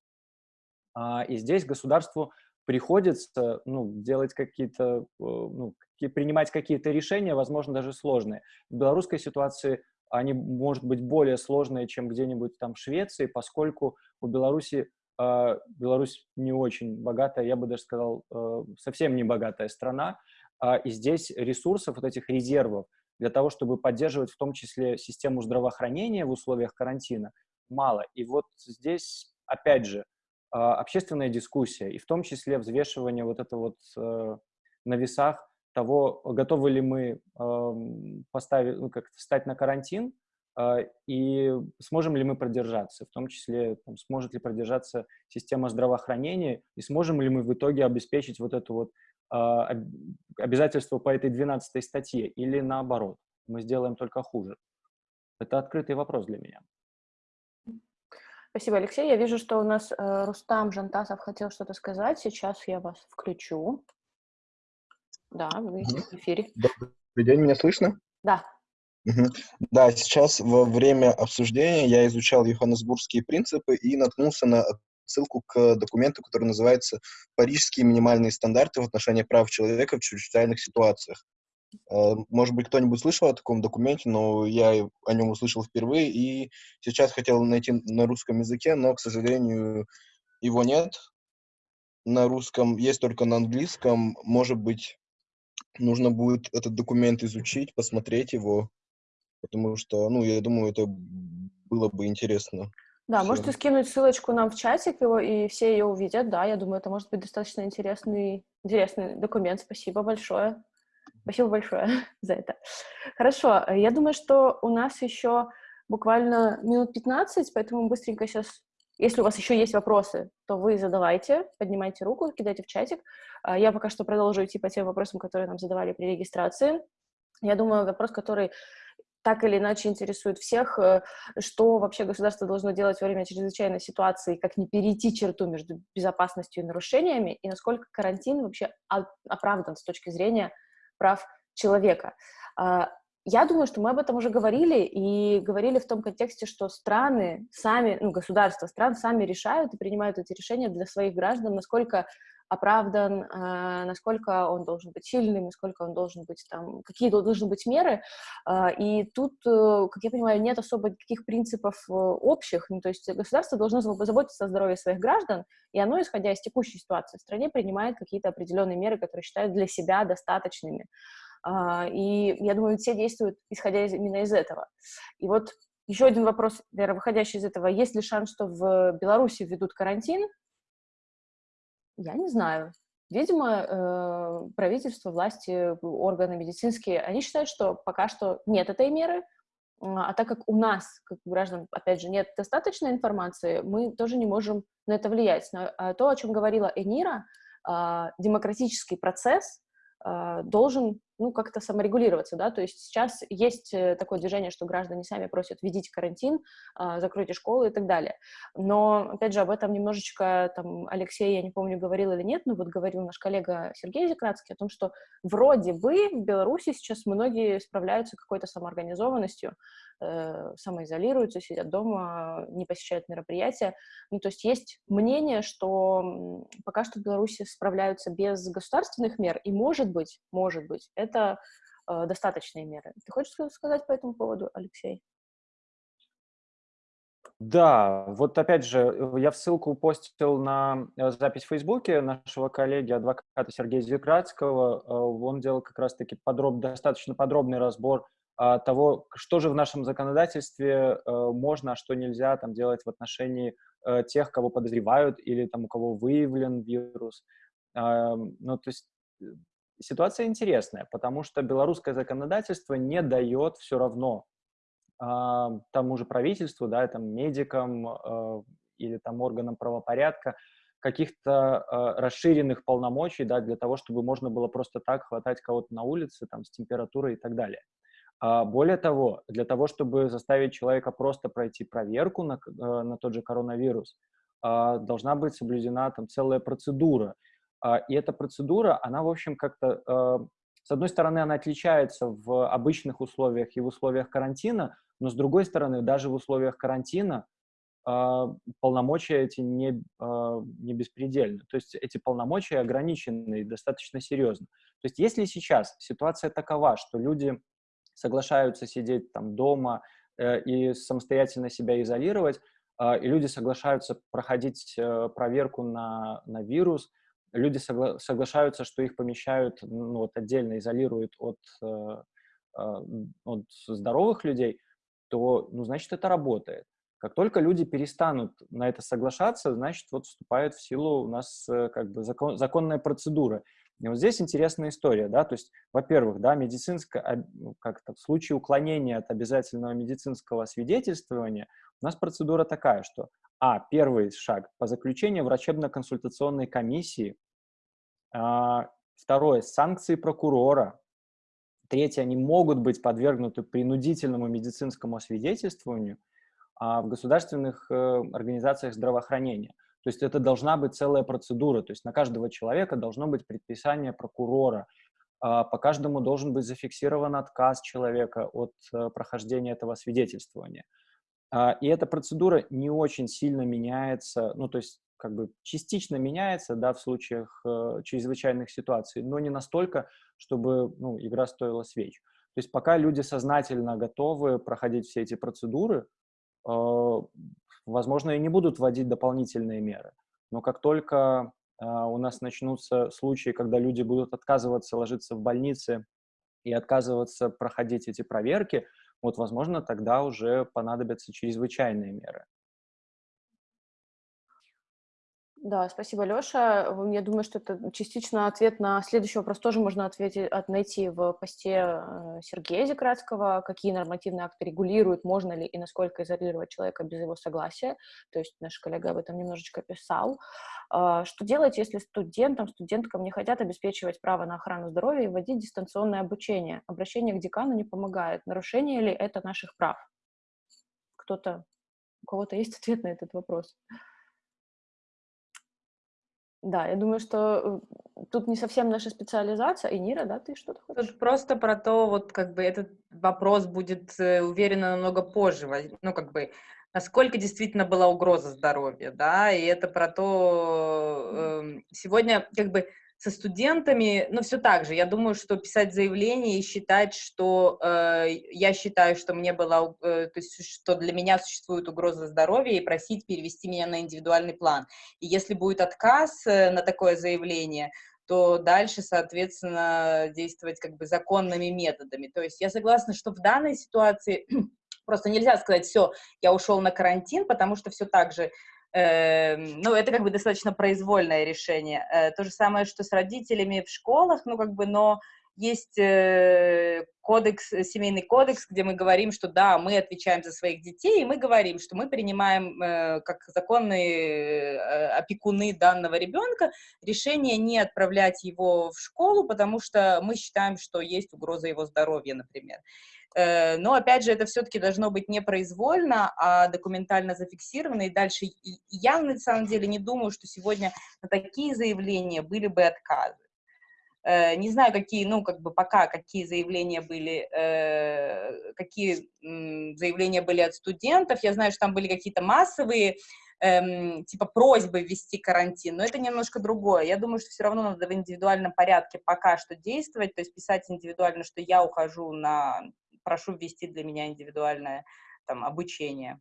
А, и здесь государству приходится ну, делать какие-то, ну, принимать какие-то решения, возможно, даже сложные. В белорусской ситуации они, может быть, более сложные, чем где-нибудь там в Швеции, поскольку у Беларуси Беларусь не очень богатая, я бы даже сказал, э, совсем не богатая страна, а, и здесь ресурсов, вот этих резервов для того, чтобы поддерживать в том числе систему здравоохранения в условиях карантина, мало. И вот здесь, опять же, а, общественная дискуссия, и в том числе взвешивание вот это вот э, на весах того, готовы ли мы эм, поставить, ну, как встать на карантин, а, и сможем ли мы продержаться, в том числе там, сможет ли продержаться система здравоохранения, и сможем ли мы в итоге обеспечить вот это вот а, обязательство по этой 12 статье, или наоборот, мы сделаем только хуже. Это открытый вопрос для меня.
Спасибо, Алексей. Я вижу, что у нас э, Рустам Жантасов хотел что-то сказать. Сейчас я вас включу. Да, вы в эфире.
Добрый день, меня слышно?
Да.
Да, сейчас во время обсуждения я изучал Йоханнесбургские принципы и наткнулся на ссылку к документу, который называется «Парижские минимальные стандарты в отношении прав человека в чрезвычайных ситуациях». Э, может быть, кто-нибудь слышал о таком документе, но я о нем услышал впервые, и сейчас хотел найти на русском языке, но, к сожалению, его нет. На русском есть только на английском. Может быть, нужно будет этот документ изучить, посмотреть его потому что, ну, я думаю, это было бы интересно.
Да, всем. можете скинуть ссылочку нам в чатик его, и все ее увидят, да, я думаю, это может быть достаточно интересный, интересный документ, спасибо большое. Спасибо большое за это. Хорошо, я думаю, что у нас еще буквально минут 15, поэтому быстренько сейчас, если у вас еще есть вопросы, то вы задавайте, поднимайте руку, кидайте в чатик. А, я пока что продолжу идти по тем вопросам, которые нам задавали при регистрации. Я думаю, вопрос, который так или иначе интересует всех, э, что вообще государство должно делать во время чрезвычайной ситуации, как не перейти черту между безопасностью и нарушениями, и насколько карантин вообще оправдан с точки зрения прав человека. А, я думаю, что мы об этом уже говорили, и говорили в том контексте, что страны сами, ну, государства стран сами решают и принимают эти решения для своих граждан, насколько оправдан, э, насколько он должен быть сильным, насколько он должен быть там, какие должны быть меры. Э, и тут, э, как я понимаю, нет особо никаких принципов общих. Ну, то есть государство должно заботиться о здоровье своих граждан, и оно, исходя из текущей ситуации в стране, принимает какие-то определенные меры, которые считают для себя достаточными. И я думаю, все действуют, исходя именно из этого. И вот еще один вопрос, Вера, выходящий из этого. Есть ли шанс, что в Беларуси введут карантин? Я не знаю. Видимо, э, правительство, власти, органы медицинские, они считают, что пока что нет этой меры, а так как у нас, как граждан, опять же, нет достаточной информации, мы тоже не можем на это влиять. Но а то, о чем говорила Энира, а, демократический процесс а, должен ну, как-то саморегулироваться, да, то есть сейчас есть э, такое движение, что граждане сами просят введите карантин, а, закройте школы и так далее. Но, опять же, об этом немножечко там Алексей, я не помню, говорил или нет, но вот говорил наш коллега Сергей Зекратский о том, что вроде бы в Беларуси сейчас многие справляются какой-то самоорганизованностью, самоизолируются, сидят дома, не посещают мероприятия. Ну, то есть есть мнение, что пока что в Беларуси справляются без государственных мер, и может быть, может быть, это э, достаточные меры. Ты хочешь сказать по этому поводу, Алексей?
Да, вот опять же, э, я в ссылку постил на э, запись в Фейсбуке нашего коллеги, адвоката Сергея Зекратского. Э, он делал как раз-таки подроб, достаточно подробный разбор того, что же в нашем законодательстве можно, а что нельзя там делать в отношении тех, кого подозревают или там у кого выявлен вирус. Ну, то есть ситуация интересная, потому что белорусское законодательство не дает все равно э, тому же правительству, да, там, медикам э, или там органам правопорядка каких-то э, расширенных полномочий, да, для того, чтобы можно было просто так хватать кого-то на улице, там, с температурой и так далее. А более того, для того, чтобы заставить человека просто пройти проверку на, на тот же коронавирус, должна быть соблюдена там целая процедура, а, и эта процедура, она, в общем, как-то, а, с одной стороны, она отличается в обычных условиях и в условиях карантина, но с другой стороны, даже в условиях карантина а, полномочия эти не, не беспредельны. То есть эти полномочия ограничены достаточно серьезно. То есть если сейчас ситуация такова, что люди соглашаются сидеть там дома э, и самостоятельно себя изолировать, и люди соглашаются проходить э, проверку на, на вирус, люди согла соглашаются, что их помещают, ну, вот отдельно изолируют от, э, э, от здоровых людей, то, ну, значит, это работает. Как только люди перестанут на это соглашаться, значит, вот вступает в силу у нас как бы закон, законная процедура. И вот здесь интересная история, да, то есть, во-первых, да, медицинское, ну, как-то в случае уклонения от обязательного медицинского свидетельствования у нас процедура такая, что а. Первый шаг по заключению врачебно-консультационной комиссии. А, второе. Санкции прокурора. Третье. Они могут быть подвергнуты принудительному медицинскому освидетельствованию а, в государственных э, организациях здравоохранения. То есть это должна быть целая процедура. То есть на каждого человека должно быть предписание прокурора. А, по каждому должен быть зафиксирован отказ человека от э, прохождения этого свидетельствования. А, и эта процедура не очень сильно меняется, ну, то есть как бы частично меняется, да, в случаях э, чрезвычайных ситуаций, но не настолько, чтобы, ну, игра стоила свеч. То есть пока люди сознательно готовы проходить все эти процедуры, э, возможно, и не будут вводить дополнительные меры. Но как только э, у нас начнутся случаи, когда люди будут отказываться ложиться в больнице и отказываться проходить эти проверки, вот, возможно, тогда уже понадобятся чрезвычайные меры.
Да, спасибо, Леша. Я думаю, что это частично ответ на следующий вопрос тоже можно ответить, найти в посте э, Сергея Зекратского, какие нормативные акты регулируют, можно ли и насколько изолировать человека без его согласия. То есть наш коллега об этом немножечко писал. А, что делать, если студентам, студенткам не хотят обеспечивать право на охрану здоровья и вводить дистанционное обучение? Обращение к декану не помогает. Нарушение ли это наших прав? Кто-то, у кого-то есть ответ на этот вопрос? Да, я думаю, что э, тут не совсем наша специализация. И Нира, да, ты что-то хочешь?
Тут просто про то, вот как бы этот вопрос будет, э, уверенно, намного позже, ну, как бы, насколько действительно была угроза здоровья, да, и это про то, э, сегодня, как бы, со студентами, ну, все так же. Я думаю, что писать заявление и считать, что э, я считаю, что мне была, э, то есть, что для меня существует угроза здоровья, и просить перевести меня на индивидуальный план. И если будет отказ э, на такое заявление, то дальше, соответственно, действовать как бы законными методами. То есть я согласна, что в данной ситуации просто нельзя сказать, все, я ушел на карантин, потому что все так же ну, это как бы достаточно произвольное решение. Э, то же самое, что с родителями в школах, ну, как бы, но есть э, кодекс, семейный кодекс, где мы говорим, что да, мы отвечаем за своих детей, и мы говорим, что мы принимаем э, как законные опекуны данного ребенка решение не отправлять его в школу, потому что мы считаем, что есть угроза его здоровья, например. Э, но, опять же, это все-таки должно быть не произвольно, а документально зафиксировано. И дальше я, на самом деле, не думаю, что сегодня на такие заявления были бы отказы. Э, не знаю, какие, ну, как бы пока, какие заявления были, э, какие заявления были от студентов. Я знаю, что там были какие-то массовые, эм, типа просьбы ввести карантин, но это немножко другое. Я думаю, что все равно надо в индивидуальном порядке пока что действовать, то есть писать индивидуально, что я ухожу на прошу ввести для меня индивидуальное там, обучение.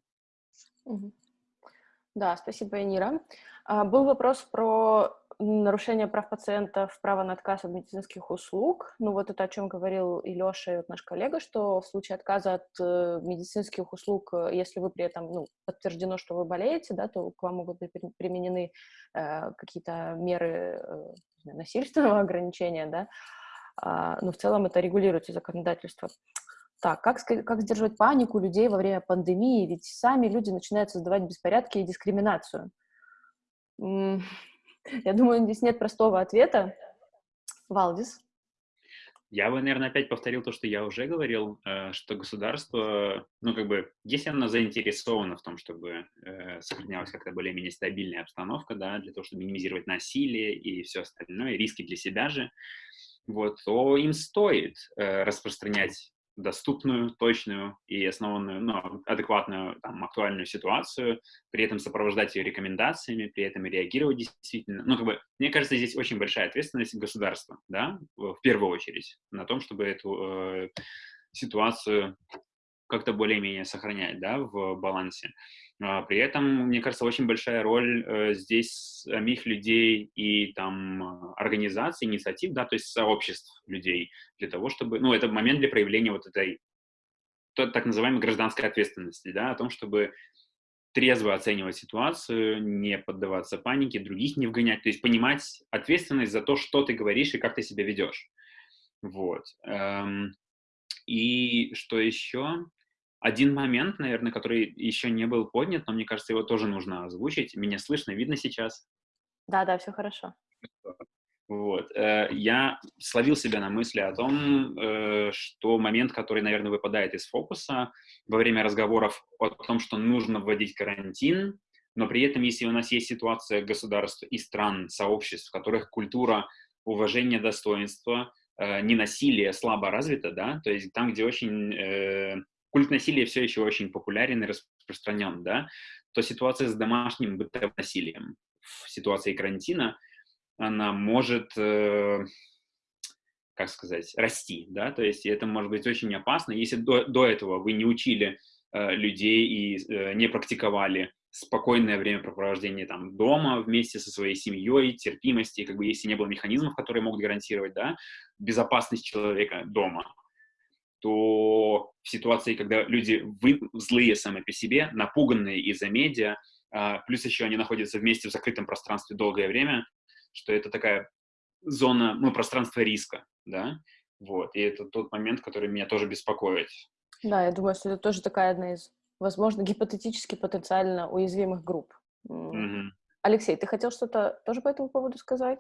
Да, спасибо, Энира. А, был вопрос про нарушение прав пациентов, право на отказ от медицинских услуг. Ну вот это о чем говорил и Леша, и вот наш коллега, что в случае отказа от э, медицинских услуг, э, если вы при этом ну, подтверждено, что вы болеете, да, то к вам могут быть применены э, какие-то меры насильственного ограничения, да, а, но в целом это регулируется законодательством. Так, как, как сдерживать панику людей во время пандемии? Ведь сами люди начинают создавать беспорядки и дискриминацию. Я думаю, здесь нет простого ответа. Валдис?
Я бы, наверное, опять повторил то, что я уже говорил, э, что государство, ну, как бы, если оно заинтересовано в том, чтобы э, сохранялась как-то более-менее стабильная обстановка, да, для того, чтобы минимизировать насилие и все остальное, риски для себя же, вот, то им стоит э, распространять доступную, точную и основанную, ну, адекватную, там, актуальную ситуацию, при этом сопровождать ее рекомендациями, при этом реагировать действительно. Ну, как бы, мне кажется, здесь очень большая ответственность государства, да, в первую очередь, на том, чтобы эту э, ситуацию как-то более-менее сохранять, да, в балансе. А, при этом, мне кажется, очень большая роль э, здесь самих людей и там организаций, инициатив, да, то есть сообществ людей для того, чтобы, ну, это момент для проявления вот этой так называемой гражданской ответственности, да, о том, чтобы трезво оценивать ситуацию, не поддаваться панике, других не вгонять, то есть понимать ответственность за то, что ты говоришь и как ты себя ведешь. Вот. Эм, и что еще? Один момент, наверное, который еще не был поднят, но мне кажется, его тоже нужно озвучить. Меня слышно, видно сейчас?
Да, да, все хорошо.
Вот. Э, я словил себя на мысли о том, э, что момент, который, наверное, выпадает из фокуса во время разговоров о том, что нужно вводить карантин, но при этом, если у нас есть ситуация государств и стран, сообществ, в которых культура уважения достоинства, э, ненасилия слабо развита, да, то есть там, где очень культ насилия все еще очень популярен и распространен, да, то ситуация с домашним бытовым насилием в ситуации карантина, она может, э, как сказать, расти, да, то есть это может быть очень опасно. Если до, до этого вы не учили э, людей и э, не практиковали спокойное времяпрепровождение там дома вместе со своей семьей, терпимости, как бы если не было механизмов, которые могут гарантировать, да, безопасность человека дома, то в ситуации, когда люди вы, злые сами по себе, напуганные из-за медиа, а, плюс еще они находятся вместе в закрытом пространстве долгое время, что это такая зона, ну, пространство риска, да, вот, и это тот момент, который меня тоже беспокоит.
Да, я думаю, что это тоже такая одна из, возможно, гипотетически потенциально уязвимых групп. Mm-hmm. Алексей, ты хотел что-то тоже по этому поводу сказать?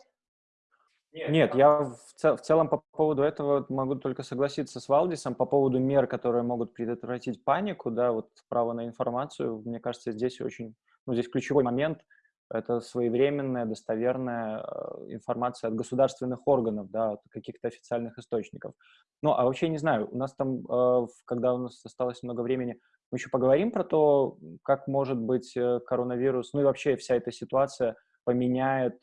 Нет, я в, цел, в целом по поводу этого могу только согласиться с Валдисом по поводу мер, которые могут предотвратить панику, да, вот право на информацию, мне кажется, здесь очень, ну, здесь ключевой момент это своевременная, достоверная э, информация от государственных органов, да, от каких-то официальных источников. Ну, а вообще не знаю, у нас там, э, когда у нас осталось много времени, мы еще поговорим про то, как может быть э, коронавирус, ну и вообще вся эта ситуация поменяет,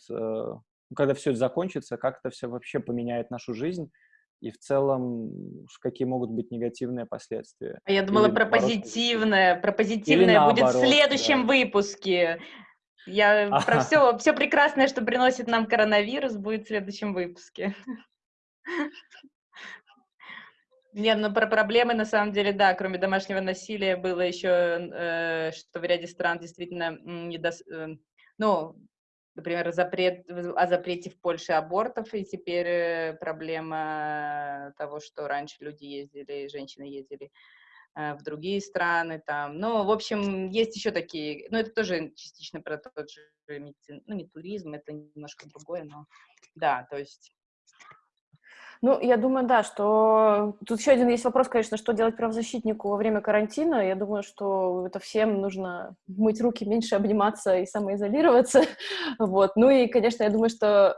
когда все это закончится, как это все вообще поменяет нашу жизнь и в целом какие могут быть негативные последствия.
А я думала Или, про наоборот, позитивное, про позитивное Или будет наоборот, в следующем да. выпуске. Я про все, все прекрасное, что приносит нам коронавирус, будет в следующем выпуске. Нет, ну про проблемы на самом деле, да, кроме домашнего насилия было еще, э, что в ряде стран действительно не дос... э, ну, например, запрет, о запрете в Польше абортов, и теперь э, проблема того, что раньше люди ездили, женщины ездили Э, в другие страны там. Ну, в общем, есть еще такие, ну, это тоже частично про тот же медицин, ну, не туризм, это немножко другое, но да, то есть
ну, я думаю, да, что тут еще один есть вопрос, конечно, что делать правозащитнику во время карантина. Я думаю, что это всем нужно мыть руки, меньше обниматься и самоизолироваться. Вот. Ну и, конечно, я думаю, что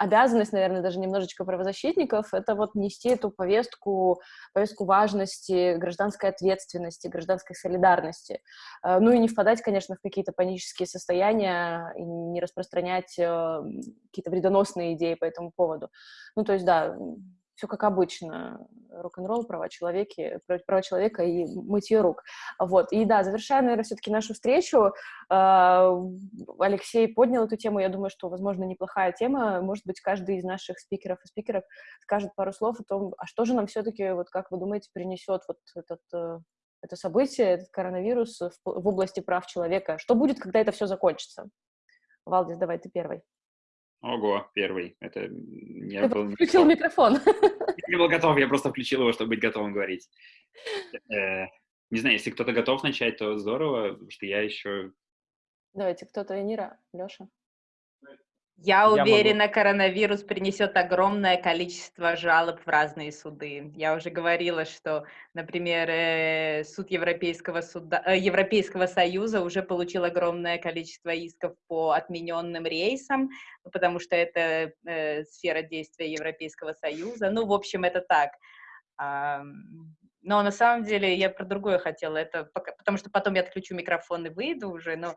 обязанность, наверное, даже немножечко правозащитников, это вот нести эту повестку, повестку важности, гражданской ответственности, гражданской солидарности. Э, ну и не впадать, конечно, в какие-то панические состояния и не распространять э, какие-то вредоносные идеи по этому поводу. Ну, то есть, да, все как обычно, рок-н-ролл, права человека, права человека и мытье рук. Вот. И да, завершая, наверное, все-таки нашу встречу, а, Алексей поднял эту тему, я думаю, что, возможно, неплохая тема, может быть, каждый из наших спикеров и спикеров скажет пару слов о том, а что же нам все-таки, вот как вы думаете, принесет вот этот э, это событие, этот коронавирус в области прав человека. Что будет, когда это все закончится? Валдис, давай ты первый.
Ого, первый. Это
не Ты был включил микрофон.
Я не был готов, я просто включил его, чтобы быть готовым говорить. Э, не знаю, если кто-то готов начать, то здорово, потому что я еще...
Давайте, кто-то, Энира, Леша.
Я уверена, могу... коронавирус принесет огромное количество жалоб в разные суды. Я уже говорила, что, например, э, суд Европейского, суда, э, Европейского Союза уже получил огромное количество исков по отмененным рейсам, потому что это э, сфера действия Европейского Союза. Ну, в общем, это так. Но на самом деле я про другое хотела, это потому что потом я отключу микрофон и выйду уже, но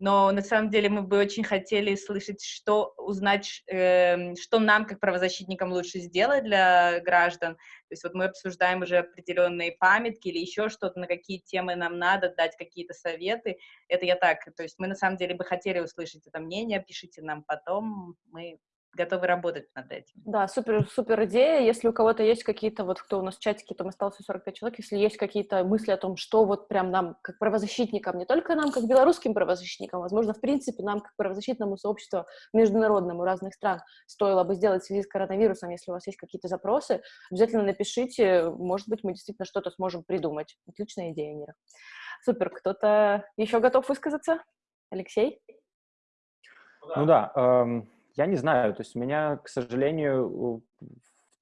но на самом деле мы бы очень хотели слышать, что узнать, э, что нам, как правозащитникам, лучше сделать для граждан. То есть вот мы обсуждаем уже определенные памятки или еще что-то, на какие темы нам надо дать какие-то советы. Это я так, то есть мы на самом деле бы хотели услышать это мнение, пишите нам потом, мы готовы работать над этим.
Да, супер, супер идея. Если у кого-то есть какие-то, вот кто у нас в чатике, там осталось 45 человек, если есть какие-то мысли о том, что вот прям нам, как правозащитникам, не только нам, как белорусским правозащитникам, возможно, в принципе, нам, как правозащитному сообществу международному разных стран, стоило бы сделать в связи с коронавирусом, если у вас есть какие-то запросы, обязательно напишите, может быть, мы действительно что-то сможем придумать. Отличная идея, Нира. Супер, кто-то еще готов высказаться? Алексей?
Ну да, эм я не знаю, то есть у меня, к сожалению, в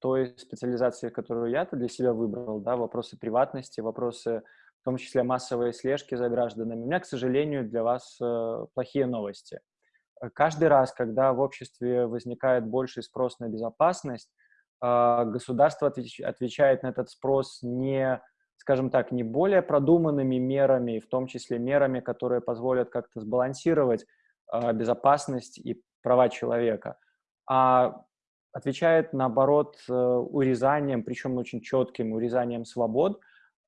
той специализации, которую я-то для себя выбрал, да, вопросы приватности, вопросы, в том числе массовой слежки за гражданами, у меня, к сожалению, для вас э, плохие новости. Каждый раз, когда в обществе возникает больший спрос на безопасность, э, государство отвеч отвечает на этот спрос не, скажем так, не более продуманными мерами, в том числе мерами, которые позволят как-то сбалансировать э, безопасность и права человека, а отвечает, наоборот, э, урезанием, причем очень четким урезанием свобод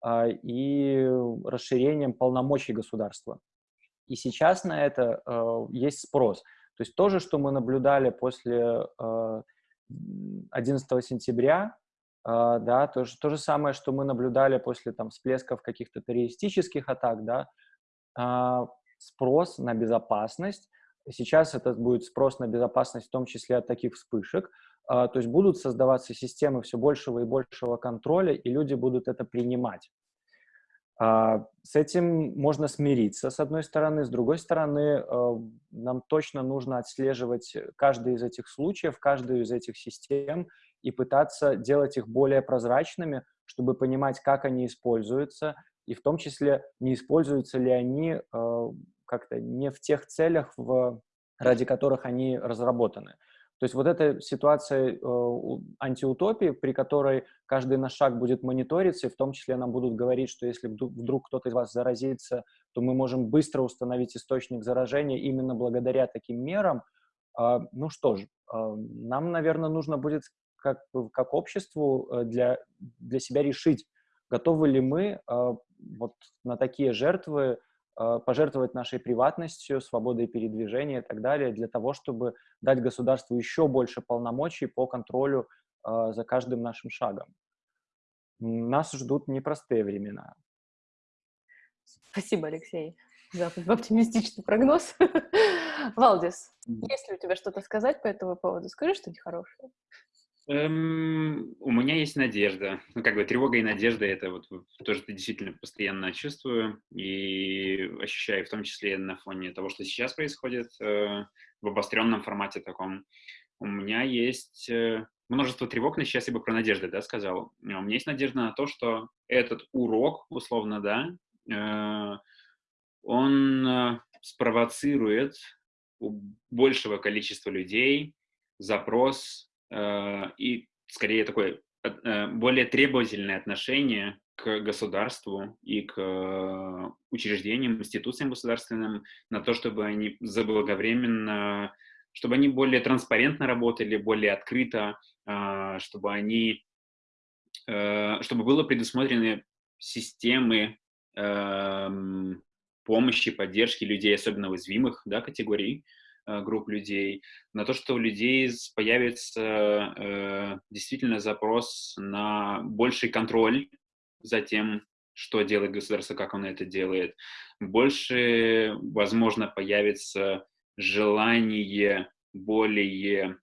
а, и расширением полномочий государства. И сейчас на это э, есть спрос. То есть то же, что мы наблюдали после 11 э, сентября, да, то же, то же самое, что мы наблюдали после там, всплесков каких-то террористических атак, да, а, спрос на безопасность Сейчас это будет спрос на безопасность, в том числе от таких вспышек. А, то есть будут создаваться системы все большего и большего контроля, и люди будут это принимать. А, с этим можно смириться, с одной стороны. С другой стороны, а, нам точно нужно отслеживать каждый из этих случаев, каждую из этих систем и пытаться делать их более прозрачными, чтобы понимать, как они используются, и в том числе, не используются ли они как-то не в тех целях, в, ради которых они разработаны. То есть вот эта ситуация э, антиутопии, при которой каждый наш шаг будет мониториться, и в том числе нам будут говорить, что если вдруг кто-то из вас заразится, то мы можем быстро установить источник заражения именно благодаря таким мерам. Э, ну что ж, э, нам, наверное, нужно будет как, как обществу э, для, для себя решить, готовы ли мы э, вот на такие жертвы пожертвовать нашей приватностью, свободой передвижения и так далее, для того, чтобы дать государству еще больше полномочий по контролю э, за каждым нашим шагом. Нас ждут непростые времена.
Спасибо, Алексей, за оптимистичный прогноз. Валдис, есть ли у тебя что-то сказать по этому поводу? Скажи что-нибудь хорошее.
Эм, у меня есть надежда. Ну, как бы тревога и надежда — это вот то, что действительно постоянно чувствую и ощущаю, в том числе на фоне того, что сейчас происходит э, в обостренном формате таком. У меня есть э, множество тревог, но сейчас я бы про надежды, да, сказал. У меня есть надежда на то, что этот урок, условно, да, э, он э, спровоцирует у большего количества людей запрос и скорее такое э, более требовательное отношение к государству и к э, учреждениям, институциям государственным на то, чтобы они заблаговременно, чтобы они более транспарентно работали, более открыто, чтобы они, чтобы было предусмотрены системы эм, помощи, поддержки людей, особенно уязвимых да, категорий, Э, групп людей, на то, что у людей появится э, действительно запрос на больший контроль за тем, что делает государство, как оно это делает. Больше, возможно, появится желание более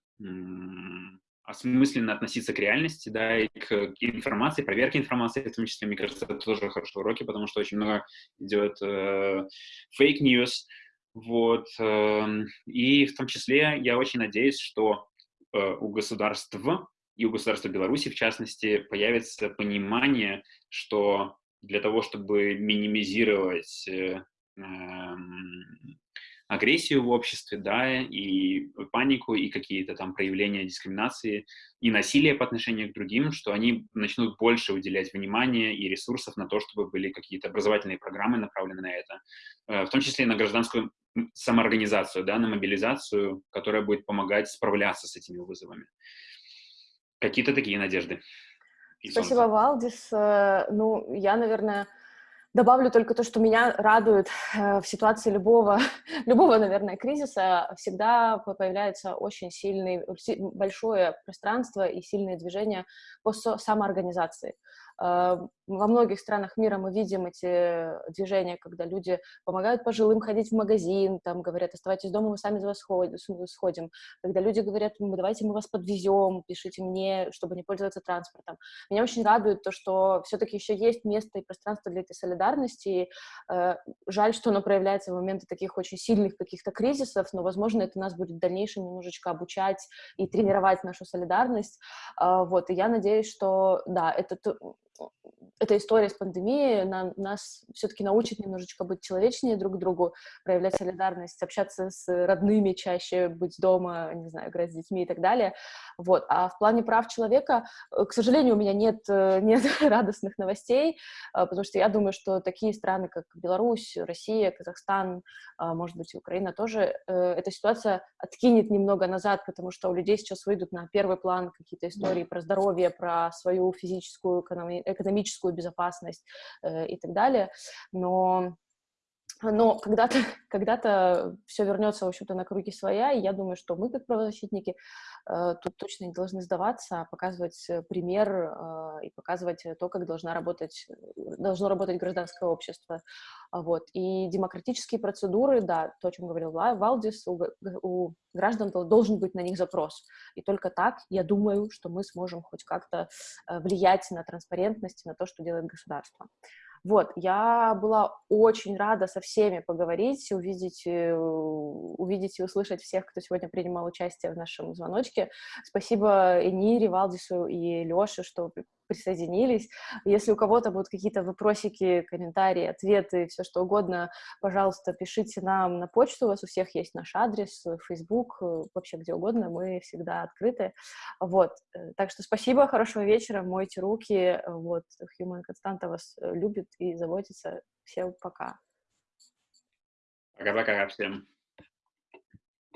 осмысленно относиться к реальности, да, и к информации, проверке информации, в том числе, мне кажется, это тоже хорошие уроки, потому что очень много идет э, fake news, вот. Эм, и в том числе я очень надеюсь, что э, у государства и у государства Беларуси, в частности, появится понимание, что для того, чтобы минимизировать э, эм, агрессию в обществе, да, и панику, и какие-то там проявления дискриминации, и насилия по отношению к другим, что они начнут больше уделять внимания и ресурсов на то, чтобы были какие-то образовательные программы направлены на это, э, в том числе и на гражданскую самоорганизацию, да, на мобилизацию, которая будет помогать справляться с этими вызовами. Какие-то такие надежды.
Спасибо, Валдис. Э, ну, я, наверное, Добавлю только то, что меня радует э, в ситуации любого, любого, наверное, кризиса всегда появляется очень сильный, большое пространство и сильные движения по самоорганизации. Э, во многих странах мира мы видим эти движения, когда люди помогают пожилым ходить в магазин, там говорят, оставайтесь дома, мы сами за вас сходим. Когда люди говорят, ну, давайте мы вас подвезем, пишите мне, чтобы не пользоваться транспортом. Меня очень радует то, что все-таки еще есть место и пространство для этой солидарности. Э, жаль, что оно проявляется в моменты таких очень сильных каких-то кризисов, но, возможно, это нас будет в дальнейшем немножечко обучать и тренировать нашу солидарность. Э, вот, и я надеюсь, что, да, это эта история с пандемией на, нас все-таки научит немножечко быть человечнее друг к другу, проявлять солидарность, общаться с родными чаще, быть дома, не знаю, играть с детьми и так далее. Вот. А в плане прав человека, э, к сожалению, у меня нет, э, нет радостных новостей, э, потому что я думаю, что такие страны, как Беларусь, Россия, Казахстан, может быть, и Украина тоже, эта ситуация откинет немного назад, потому что у людей сейчас выйдут на первый план какие-то истории про здоровье, про свою физическую, экономическую безопасность и так далее. Но но когда-то когда, -то, все вернется, в общем-то, на круги своя, и я думаю, что мы, как правозащитники, э, тут точно не должны сдаваться, а показывать э, пример э, и показывать то, как должна работать, должно работать гражданское общество. Вот. И демократические процедуры, да, то, о чем говорил Валдис, у, у граждан должен быть на них запрос. И только так, я думаю, что мы сможем хоть как-то влиять на транспарентность, на то, что делает государство. Вот, я была очень рада со всеми поговорить, увидеть, э, увидеть и услышать всех, кто сегодня принимал участие в нашем звоночке. Спасибо Энире, Валдису и Леше, что присоединились. Если у кого-то будут какие-то вопросики, комментарии, ответы, все что угодно, пожалуйста, пишите нам на почту, у вас у всех есть наш адрес, Facebook, вообще где угодно, мы всегда открыты. Вот, так что спасибо, хорошего вечера, мойте руки, вот, Human Константа вас любит и заботится. Всем пока.
Пока-пока всем.